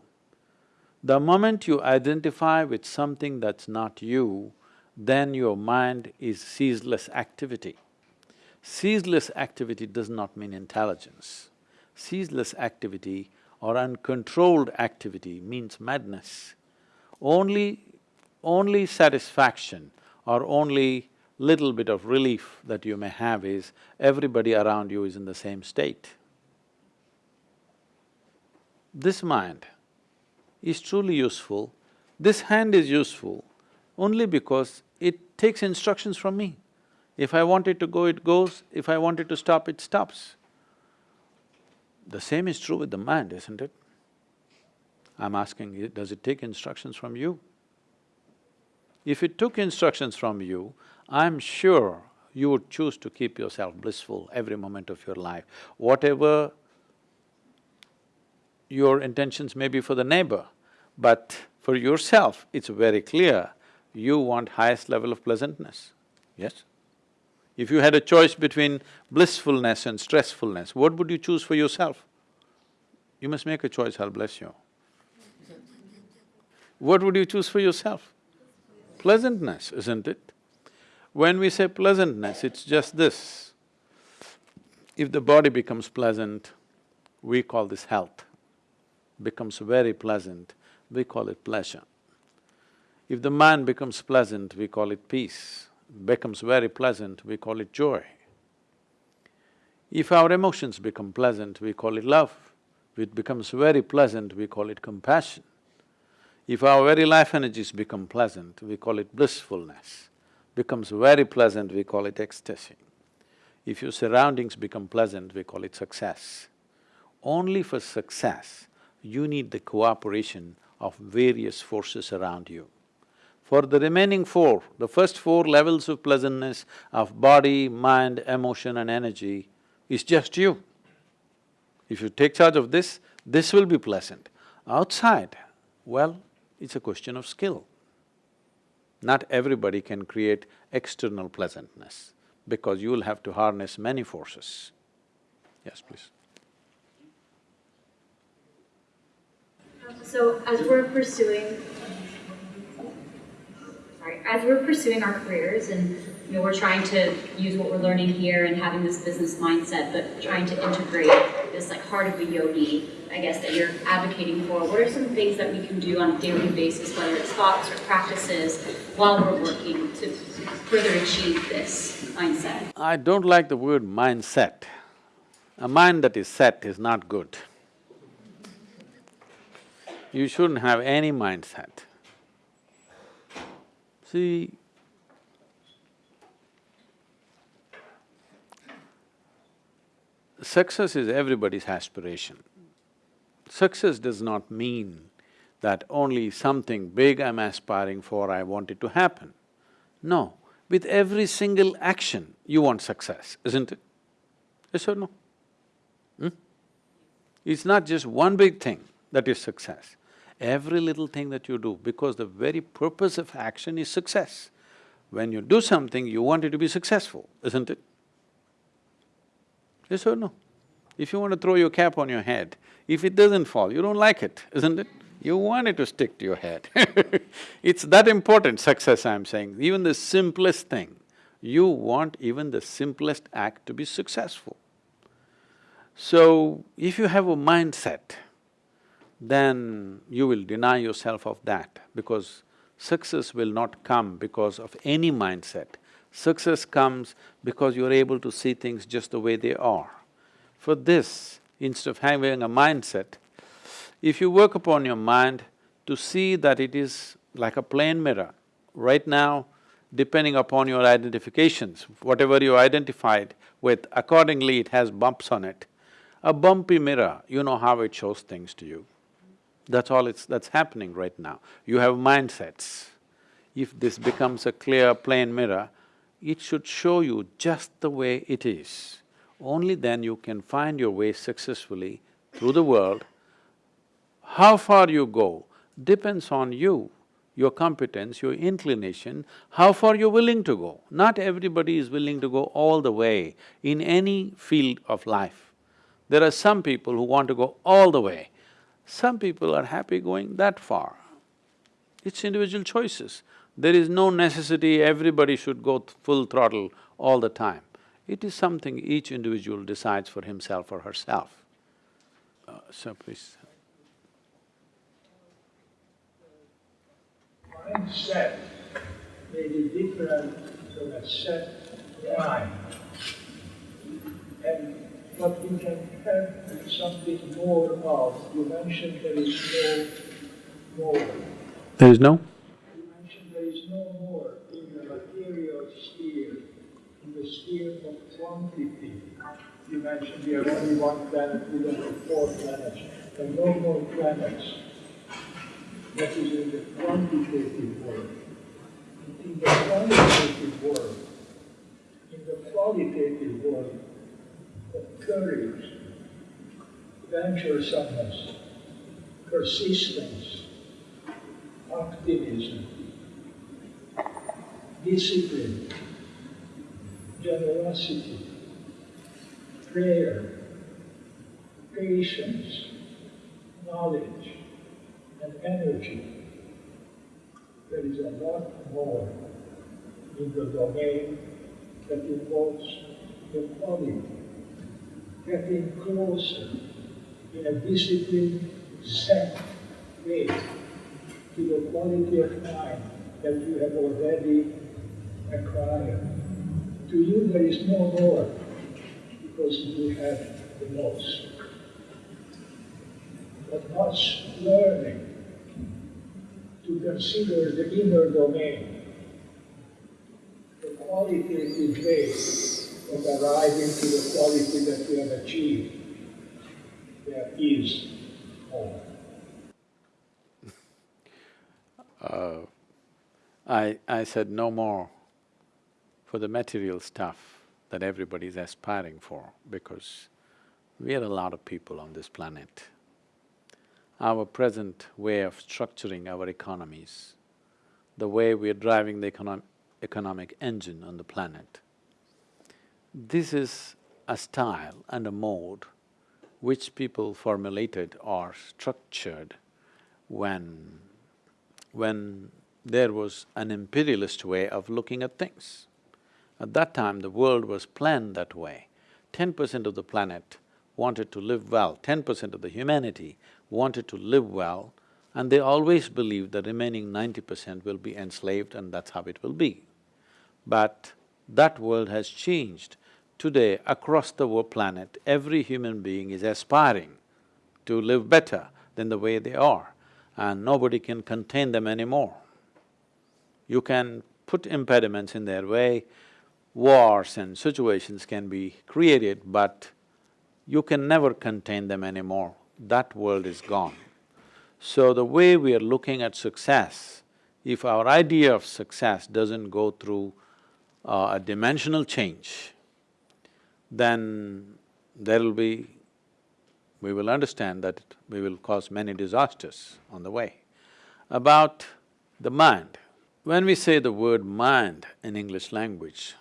The moment you identify with something that's not you, then your mind is ceaseless activity. Ceaseless activity does not mean intelligence. Ceaseless activity or uncontrolled activity means madness. Only… only satisfaction or only little bit of relief that you may have is everybody around you is in the same state. This mind is truly useful, this hand is useful only because it takes instructions from me. If I want it to go, it goes, if I want it to stop, it stops. The same is true with the mind, isn't it? I'm asking, does it take instructions from you? If it took instructions from you, I'm sure you would choose to keep yourself blissful every moment of your life. Whatever your intentions may be for the neighbor, but for yourself, it's very clear you want highest level of pleasantness, yes? If you had a choice between blissfulness and stressfulness, what would you choose for yourself? You must make a choice, I'll bless you. What would you choose for yourself? Pleasantness, isn't it? When we say pleasantness, it's just this. If the body becomes pleasant, we call this health. Becomes very pleasant, we call it pleasure. If the mind becomes pleasant, we call it peace. Becomes very pleasant, we call it joy. If our emotions become pleasant, we call it love. If it becomes very pleasant, we call it compassion. If our very life energies become pleasant, we call it blissfulness. Becomes very pleasant, we call it ecstasy. If your surroundings become pleasant, we call it success. Only for success, you need the cooperation of various forces around you. For the remaining four, the first four levels of pleasantness of body, mind, emotion and energy is just you. If you take charge of this, this will be pleasant. Outside, well, it's a question of skill. Not everybody can create external pleasantness because you will have to harness many forces. Yes, please. So as we're pursuing, sorry, as we're pursuing our careers and you know we're trying to use what we're learning here and having this business mindset, but trying to integrate this like heart of a yogi, I guess that you're advocating for. What are some things that we can do on a daily basis, whether it's thoughts or practices, while we're working to further achieve this mindset? I don't like the word mindset. A mind that is set is not good. You shouldn't have any mindset. See, success is everybody's aspiration. Success does not mean that only something big I'm aspiring for, I want it to happen. No, with every single action, you want success, isn't it? Yes or no? Hmm? It's not just one big thing that is success. Every little thing that you do, because the very purpose of action is success. When you do something, you want it to be successful, isn't it? Yes or no? If you want to throw your cap on your head, if it doesn't fall, you don't like it, isn't it? You want it to stick to your head It's that important, success I'm saying. Even the simplest thing, you want even the simplest act to be successful. So, if you have a mindset, then you will deny yourself of that because success will not come because of any mindset. Success comes because you're able to see things just the way they are. For this, instead of having a mindset, if you work upon your mind to see that it is like a plane mirror, right now, depending upon your identifications, whatever you identified with, accordingly it has bumps on it. A bumpy mirror, you know how it shows things to you. That's all it's… that's happening right now. You have mindsets. If this becomes a clear, plain mirror, it should show you just the way it is. Only then you can find your way successfully through the world. How far you go depends on you, your competence, your inclination, how far you're willing to go. Not everybody is willing to go all the way in any field of life. There are some people who want to go all the way, some people are happy going that far. It's individual choices. There is no necessity everybody should go full throttle all the time. It is something each individual decides for himself or herself. Uh, so please. Mindset may be different from a set mind. And but we can have something more of. You mentioned there is no more. There is no? You mentioned there is no more in the material sphere, in the sphere of quantity. You mentioned we have only one planet, we don't have four planets. There are no more planets. That is in the quantitative world. In the quantitative world, in the qualitative world, courage, venturesomeness, persistence, optimism, discipline, generosity, prayer, patience, knowledge, and energy. There is a lot more in the domain that involves the quality, getting closer in a disciplined, set way to the quality of mind that you have already acquired. To you, there is no more because you have the most. But much learning to consider the inner domain, the quality qualitative way of arriving to the quality that we have achieved. There is more. Uh, I, I said no more for the material stuff that everybody is aspiring for because we are a lot of people on this planet. Our present way of structuring our economies, the way we are driving the econom economic engine on the planet, this is a style and a mode which people formulated or structured when when there was an imperialist way of looking at things. At that time, the world was planned that way. Ten percent of the planet wanted to live well, ten percent of the humanity wanted to live well, and they always believed the remaining ninety percent will be enslaved and that's how it will be. But that world has changed. Today, across the planet, every human being is aspiring to live better than the way they are, and nobody can contain them anymore. You can put impediments in their way, wars and situations can be created, but you can never contain them anymore. That world is gone. So the way we are looking at success, if our idea of success doesn't go through uh, a dimensional change, then there'll be… we will understand that we will cause many disasters on the way. About the mind, when we say the word mind in English language,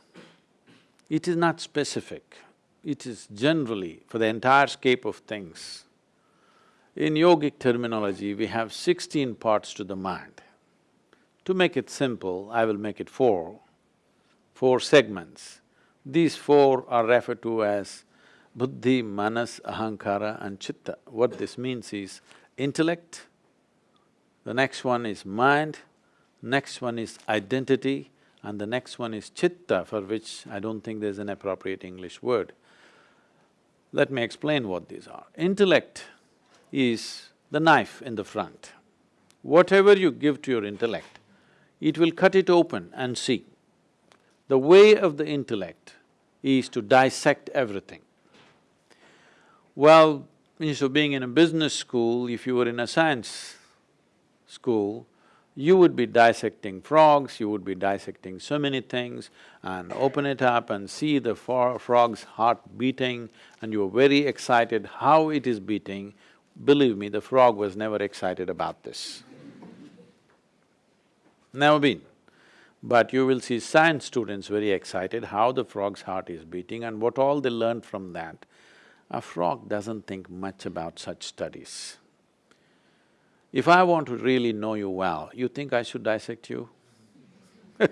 it is not specific, it is generally for the entire scape of things. In yogic terminology, we have sixteen parts to the mind. To make it simple, I will make it four, four segments. These four are referred to as buddhi, manas, ahankara and chitta. What this means is intellect, the next one is mind, next one is identity, and the next one is chitta, for which I don't think there's an appropriate English word. Let me explain what these are. Intellect is the knife in the front. Whatever you give to your intellect, it will cut it open and see. The way of the intellect is to dissect everything. Well, instead of being in a business school, if you were in a science school, you would be dissecting frogs, you would be dissecting so many things and open it up and see the frog's heart beating and you are very excited how it is beating. Believe me, the frog was never excited about this. Never been. But you will see science students very excited how the frog's heart is beating and what all they learned from that. A frog doesn't think much about such studies. If I want to really know you well, you think I should dissect you?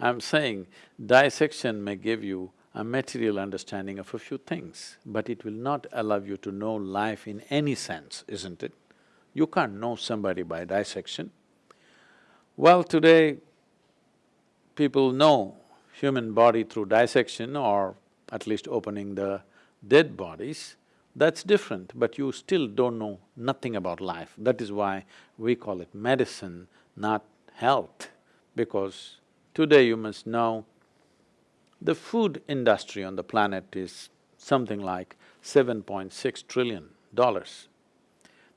I'm saying dissection may give you a material understanding of a few things, but it will not allow you to know life in any sense, isn't it? You can't know somebody by dissection. Well, today, people know human body through dissection or at least opening the dead bodies, that's different, but you still don't know nothing about life. That is why we call it medicine, not health, because today you must know the food industry on the planet is something like seven point six trillion dollars.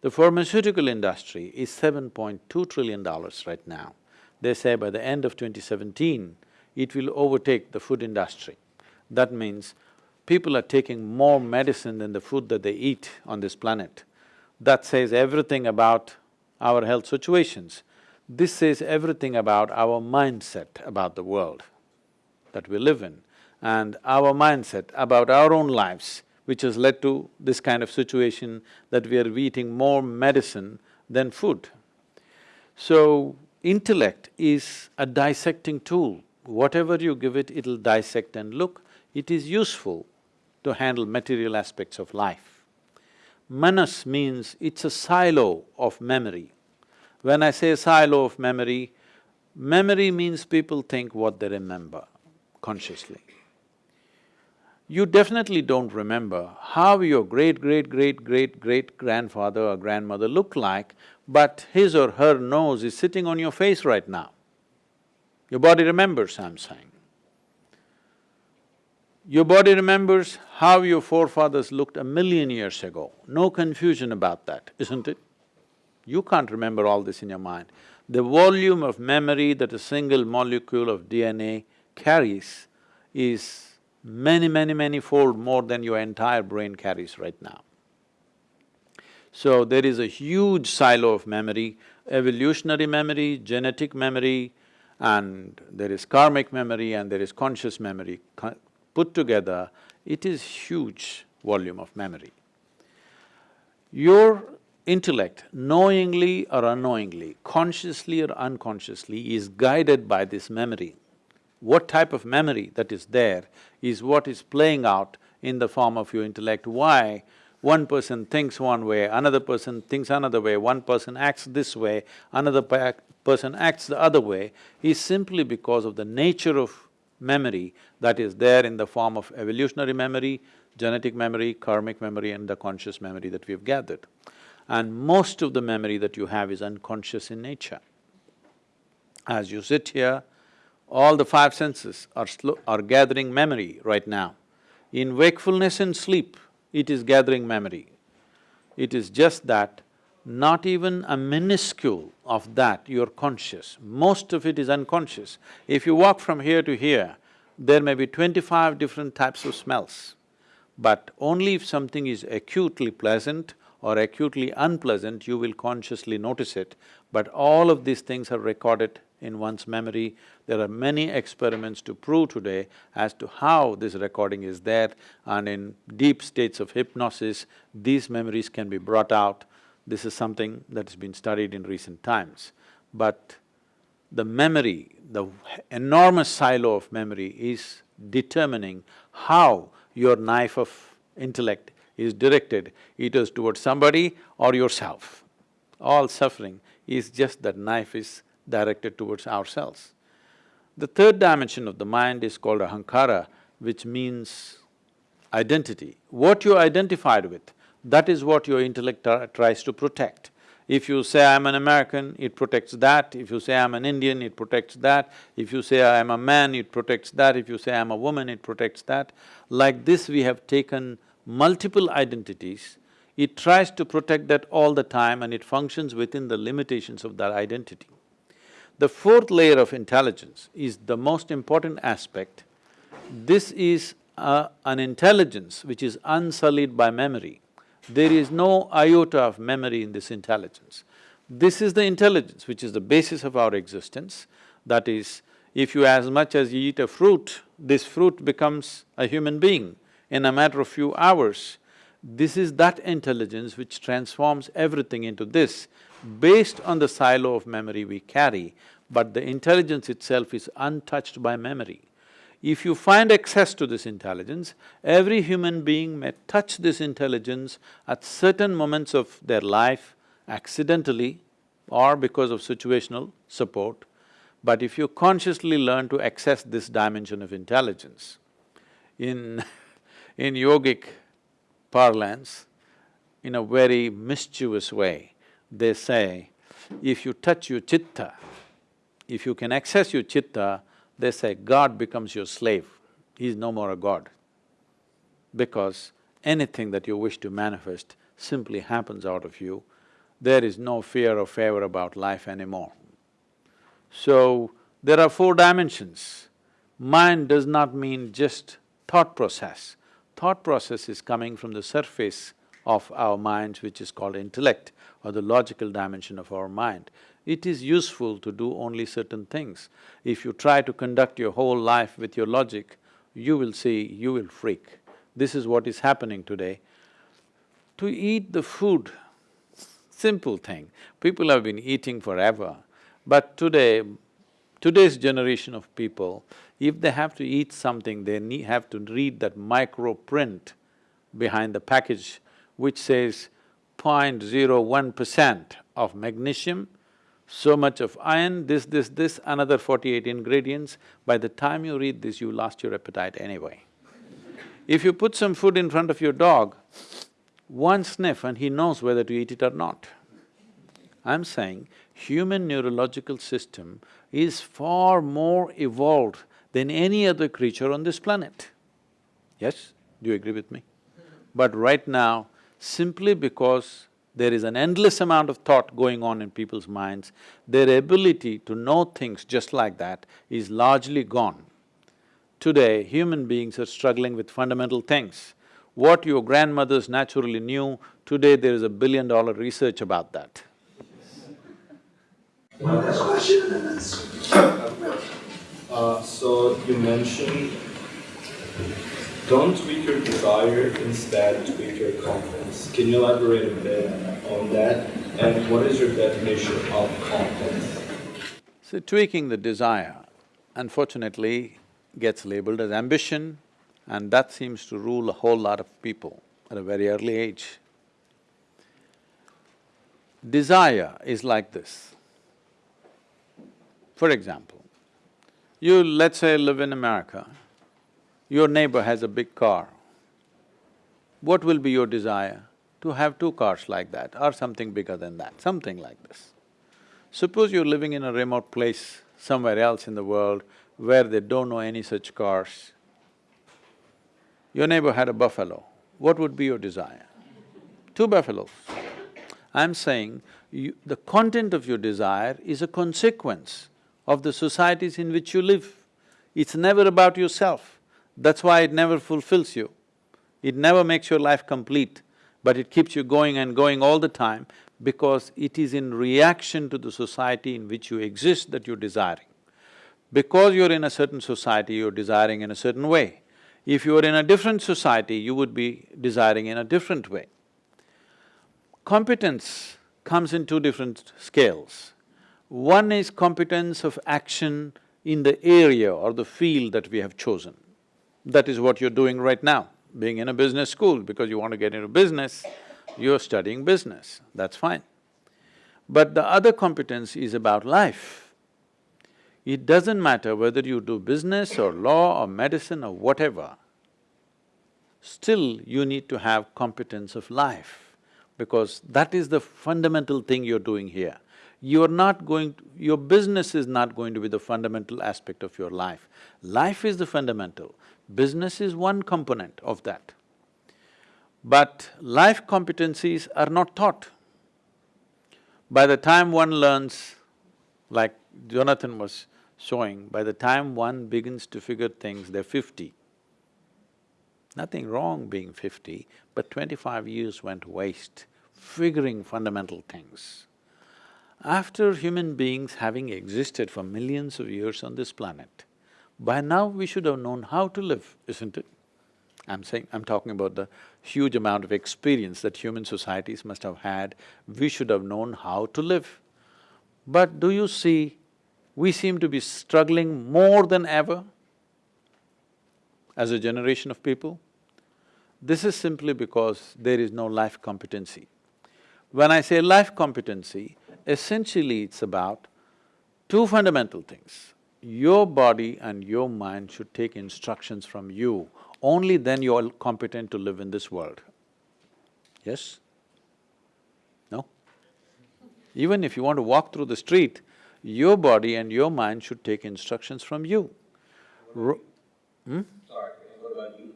The pharmaceutical industry is seven point two trillion dollars right now. They say by the end of 2017, it will overtake the food industry. That means people are taking more medicine than the food that they eat on this planet. That says everything about our health situations. This says everything about our mindset about the world that we live in and our mindset about our own lives, which has led to this kind of situation that we are eating more medicine than food. So, intellect is a dissecting tool. Whatever you give it, it'll dissect and look. It is useful to handle material aspects of life. Manas means it's a silo of memory. When I say silo of memory, memory means people think what they remember consciously. You definitely don't remember how your great-great-great-great-great-grandfather or grandmother looked like, but his or her nose is sitting on your face right now. Your body remembers, I'm saying. Your body remembers how your forefathers looked a million years ago. No confusion about that, isn't it? You can't remember all this in your mind. The volume of memory that a single molecule of DNA carries is many, many, many fold more than your entire brain carries right now. So there is a huge silo of memory, evolutionary memory, genetic memory, and there is karmic memory and there is conscious memory. Put together, it is huge volume of memory. Your intellect, knowingly or unknowingly, consciously or unconsciously, is guided by this memory. What type of memory that is there is what is playing out in the form of your intellect. Why? One person thinks one way, another person thinks another way, one person acts this way, another person acts the other way, is simply because of the nature of memory that is there in the form of evolutionary memory, genetic memory, karmic memory and the conscious memory that we've gathered. And most of the memory that you have is unconscious in nature. As you sit here, all the five senses are are gathering memory right now. In wakefulness and sleep, it is gathering memory. It is just that not even a minuscule of that you're conscious, most of it is unconscious. If you walk from here to here, there may be twenty-five different types of smells, but only if something is acutely pleasant or acutely unpleasant, you will consciously notice it. But all of these things are recorded in one's memory. There are many experiments to prove today as to how this recording is there and in deep states of hypnosis, these memories can be brought out. This is something that has been studied in recent times. But the memory, the enormous silo of memory is determining how your knife of intellect is directed, either towards somebody or yourself. All suffering is just that knife is directed towards ourselves. The third dimension of the mind is called ahankara, which means identity. What you're identified with, that is what your intellect tries to protect. If you say I'm an American, it protects that. If you say I'm an Indian, it protects that. If you say I'm a man, it protects that. If you say I'm a woman, it protects that. Like this, we have taken multiple identities. It tries to protect that all the time and it functions within the limitations of that identity. The fourth layer of intelligence is the most important aspect. This is uh, an intelligence which is unsullied by memory. There is no iota of memory in this intelligence. This is the intelligence which is the basis of our existence. That is, if you as much as you eat a fruit, this fruit becomes a human being in a matter of few hours. This is that intelligence which transforms everything into this based on the silo of memory we carry, but the intelligence itself is untouched by memory. If you find access to this intelligence, every human being may touch this intelligence at certain moments of their life accidentally or because of situational support. But if you consciously learn to access this dimension of intelligence, in in yogic parlance, in a very mischievous way, they say, if you touch your chitta, if you can access your chitta, they say God becomes your slave, he's no more a god. Because anything that you wish to manifest simply happens out of you, there is no fear or favor about life anymore. So, there are four dimensions. Mind does not mean just thought process. Thought process is coming from the surface of our minds which is called intellect or the logical dimension of our mind. It is useful to do only certain things. If you try to conduct your whole life with your logic, you will see, you will freak. This is what is happening today. To eat the food, simple thing, people have been eating forever, but today, today's generation of people, if they have to eat something, they need… have to read that micro print behind the package which says 0.01 percent of magnesium, so much of iron, this, this, this, another forty-eight ingredients. By the time you read this, you lost your appetite anyway. If you put some food in front of your dog, one sniff and he knows whether to eat it or not. I'm saying human neurological system is far more evolved than any other creature on this planet. Yes? Do you agree with me? But right now, simply because there is an endless amount of thought going on in people's minds, their ability to know things just like that is largely gone. Today, human beings are struggling with fundamental things. What your grandmothers naturally knew, today there is a billion dollar research about that. One last question and then… Uh, so you mentioned don't tweak your desire, instead tweak your confidence. Can you elaborate a bit on that? And what is your definition of confidence? So tweaking the desire, unfortunately, gets labeled as ambition and that seems to rule a whole lot of people at a very early age. Desire is like this. For example, you let's say live in America, your neighbor has a big car. What will be your desire? To have two cars like that or something bigger than that, something like this. Suppose you're living in a remote place somewhere else in the world where they don't know any such cars. Your neighbor had a buffalo, what would be your desire? Two buffaloes. I'm saying you, the content of your desire is a consequence of the societies in which you live. It's never about yourself. That's why it never fulfills you. It never makes your life complete, but it keeps you going and going all the time because it is in reaction to the society in which you exist that you're desiring. Because you're in a certain society, you're desiring in a certain way. If you were in a different society, you would be desiring in a different way. Competence comes in two different scales. One is competence of action in the area or the field that we have chosen. That is what you're doing right now, being in a business school because you want to get into business, you're studying business, that's fine. But the other competence is about life. It doesn't matter whether you do business or law or medicine or whatever, still you need to have competence of life because that is the fundamental thing you're doing here. You're not going… To, your business is not going to be the fundamental aspect of your life. Life is the fundamental, business is one component of that. But life competencies are not taught. By the time one learns, like Jonathan was showing, by the time one begins to figure things, they're fifty. Nothing wrong being fifty, but twenty-five years went waste figuring fundamental things. After human beings having existed for millions of years on this planet, by now we should have known how to live, isn't it? I'm saying… I'm talking about the huge amount of experience that human societies must have had, we should have known how to live. But do you see, we seem to be struggling more than ever as a generation of people. This is simply because there is no life competency. When I say life competency, essentially it's about two fundamental things. Your body and your mind should take instructions from you, only then you're competent to live in this world. Yes? No? Even if you want to walk through the street, your body and your mind should take instructions from you. Ro hmm? Sorry, what about you?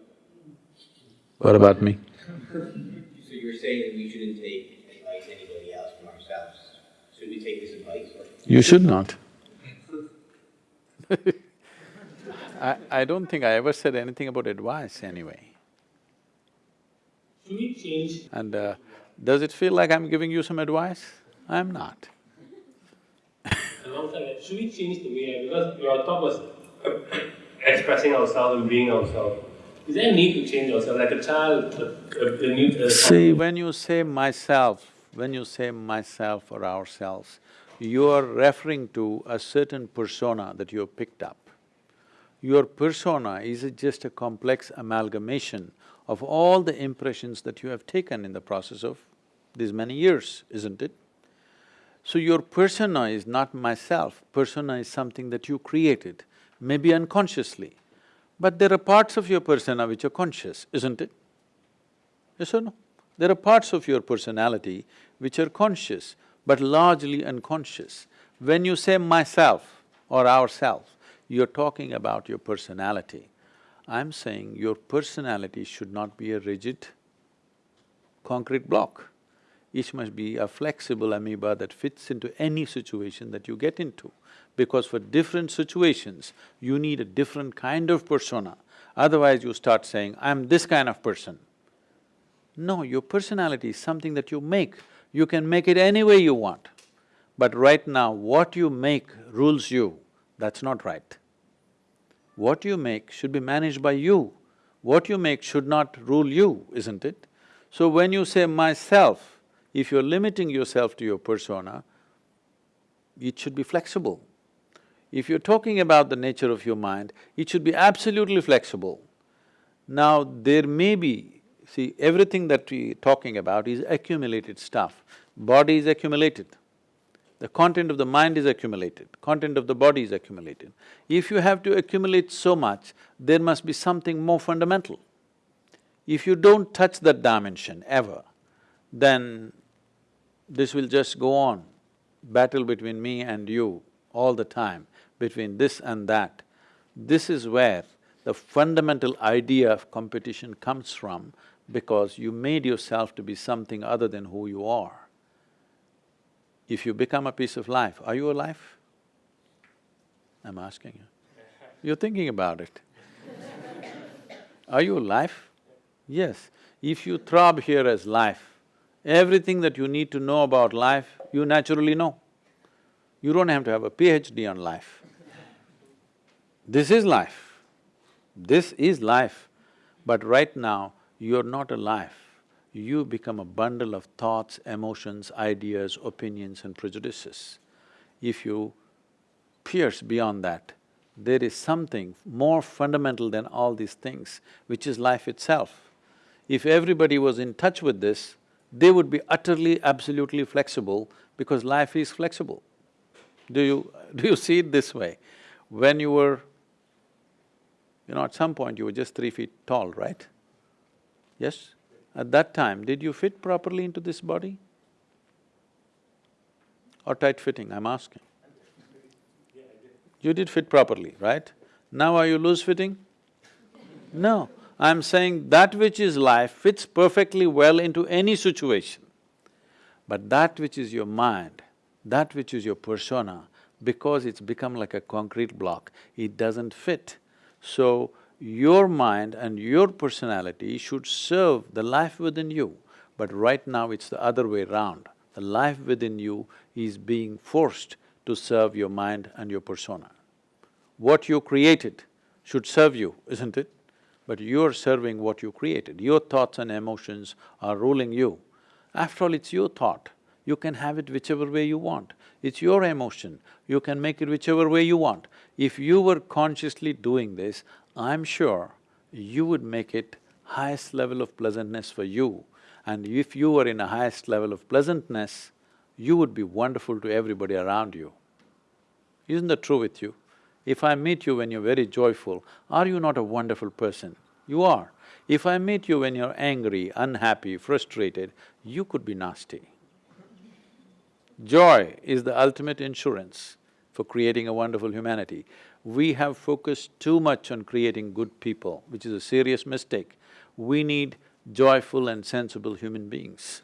What about me? So you're saying that we shouldn't take advice anybody else from ourselves? Should we take this advice? You should not. I, I don't think I ever said anything about advice anyway. should we change And uh, does it feel like I'm giving you some advice? I'm not. alongside that, should we change the way, because your talk was expressing ourselves and being ourselves. Is there a need to change ourselves, like a child, a, a, a new… A See, when you say myself, when you say myself or ourselves, you are referring to a certain persona that you have picked up. Your persona is just a complex amalgamation of all the impressions that you have taken in the process of these many years, isn't it? So your persona is not myself, persona is something that you created, maybe unconsciously. But there are parts of your persona which are conscious, isn't it? Yes or no? There are parts of your personality which are conscious, but largely unconscious. When you say myself or ourself, you're talking about your personality. I'm saying your personality should not be a rigid, concrete block. It must be a flexible amoeba that fits into any situation that you get into. Because for different situations, you need a different kind of persona. Otherwise, you start saying, I'm this kind of person. No, your personality is something that you make. You can make it any way you want. But right now, what you make rules you. That's not right. What you make should be managed by you. What you make should not rule you, isn't it? So when you say myself, if you're limiting yourself to your persona, it should be flexible. If you're talking about the nature of your mind, it should be absolutely flexible. Now, there may be, see, everything that we're talking about is accumulated stuff. Body is accumulated. The content of the mind is accumulated, content of the body is accumulated. If you have to accumulate so much, there must be something more fundamental. If you don't touch that dimension ever, then this will just go on, battle between me and you all the time, between this and that. This is where the fundamental idea of competition comes from because you made yourself to be something other than who you are. If you become a piece of life, are you alive? I'm asking you. You're thinking about it. Are you alive? Yes. If you throb here as life, everything that you need to know about life, you naturally know. You don't have to have a PhD on life. This is life. This is life. But right now, you're not alive you become a bundle of thoughts, emotions, ideas, opinions and prejudices. If you pierce beyond that, there is something more fundamental than all these things, which is life itself. If everybody was in touch with this, they would be utterly, absolutely flexible because life is flexible. Do you… do you see it this way? When you were, you know, at some point you were just three feet tall, right? Yes? At that time, did you fit properly into this body? Or tight-fitting, I'm asking? You did fit properly, right? Now are you loose-fitting? No, I'm saying that which is life fits perfectly well into any situation. But that which is your mind, that which is your persona, because it's become like a concrete block, it doesn't fit. So, your mind and your personality should serve the life within you, but right now it's the other way round. The life within you is being forced to serve your mind and your persona. What you created should serve you, isn't it? But you're serving what you created. Your thoughts and emotions are ruling you. After all, it's your thought. You can have it whichever way you want. It's your emotion. You can make it whichever way you want. If you were consciously doing this, I'm sure you would make it highest level of pleasantness for you. And if you were in a highest level of pleasantness, you would be wonderful to everybody around you. Isn't that true with you? If I meet you when you're very joyful, are you not a wonderful person? You are. If I meet you when you're angry, unhappy, frustrated, you could be nasty. Joy is the ultimate insurance for creating a wonderful humanity we have focused too much on creating good people, which is a serious mistake. We need joyful and sensible human beings.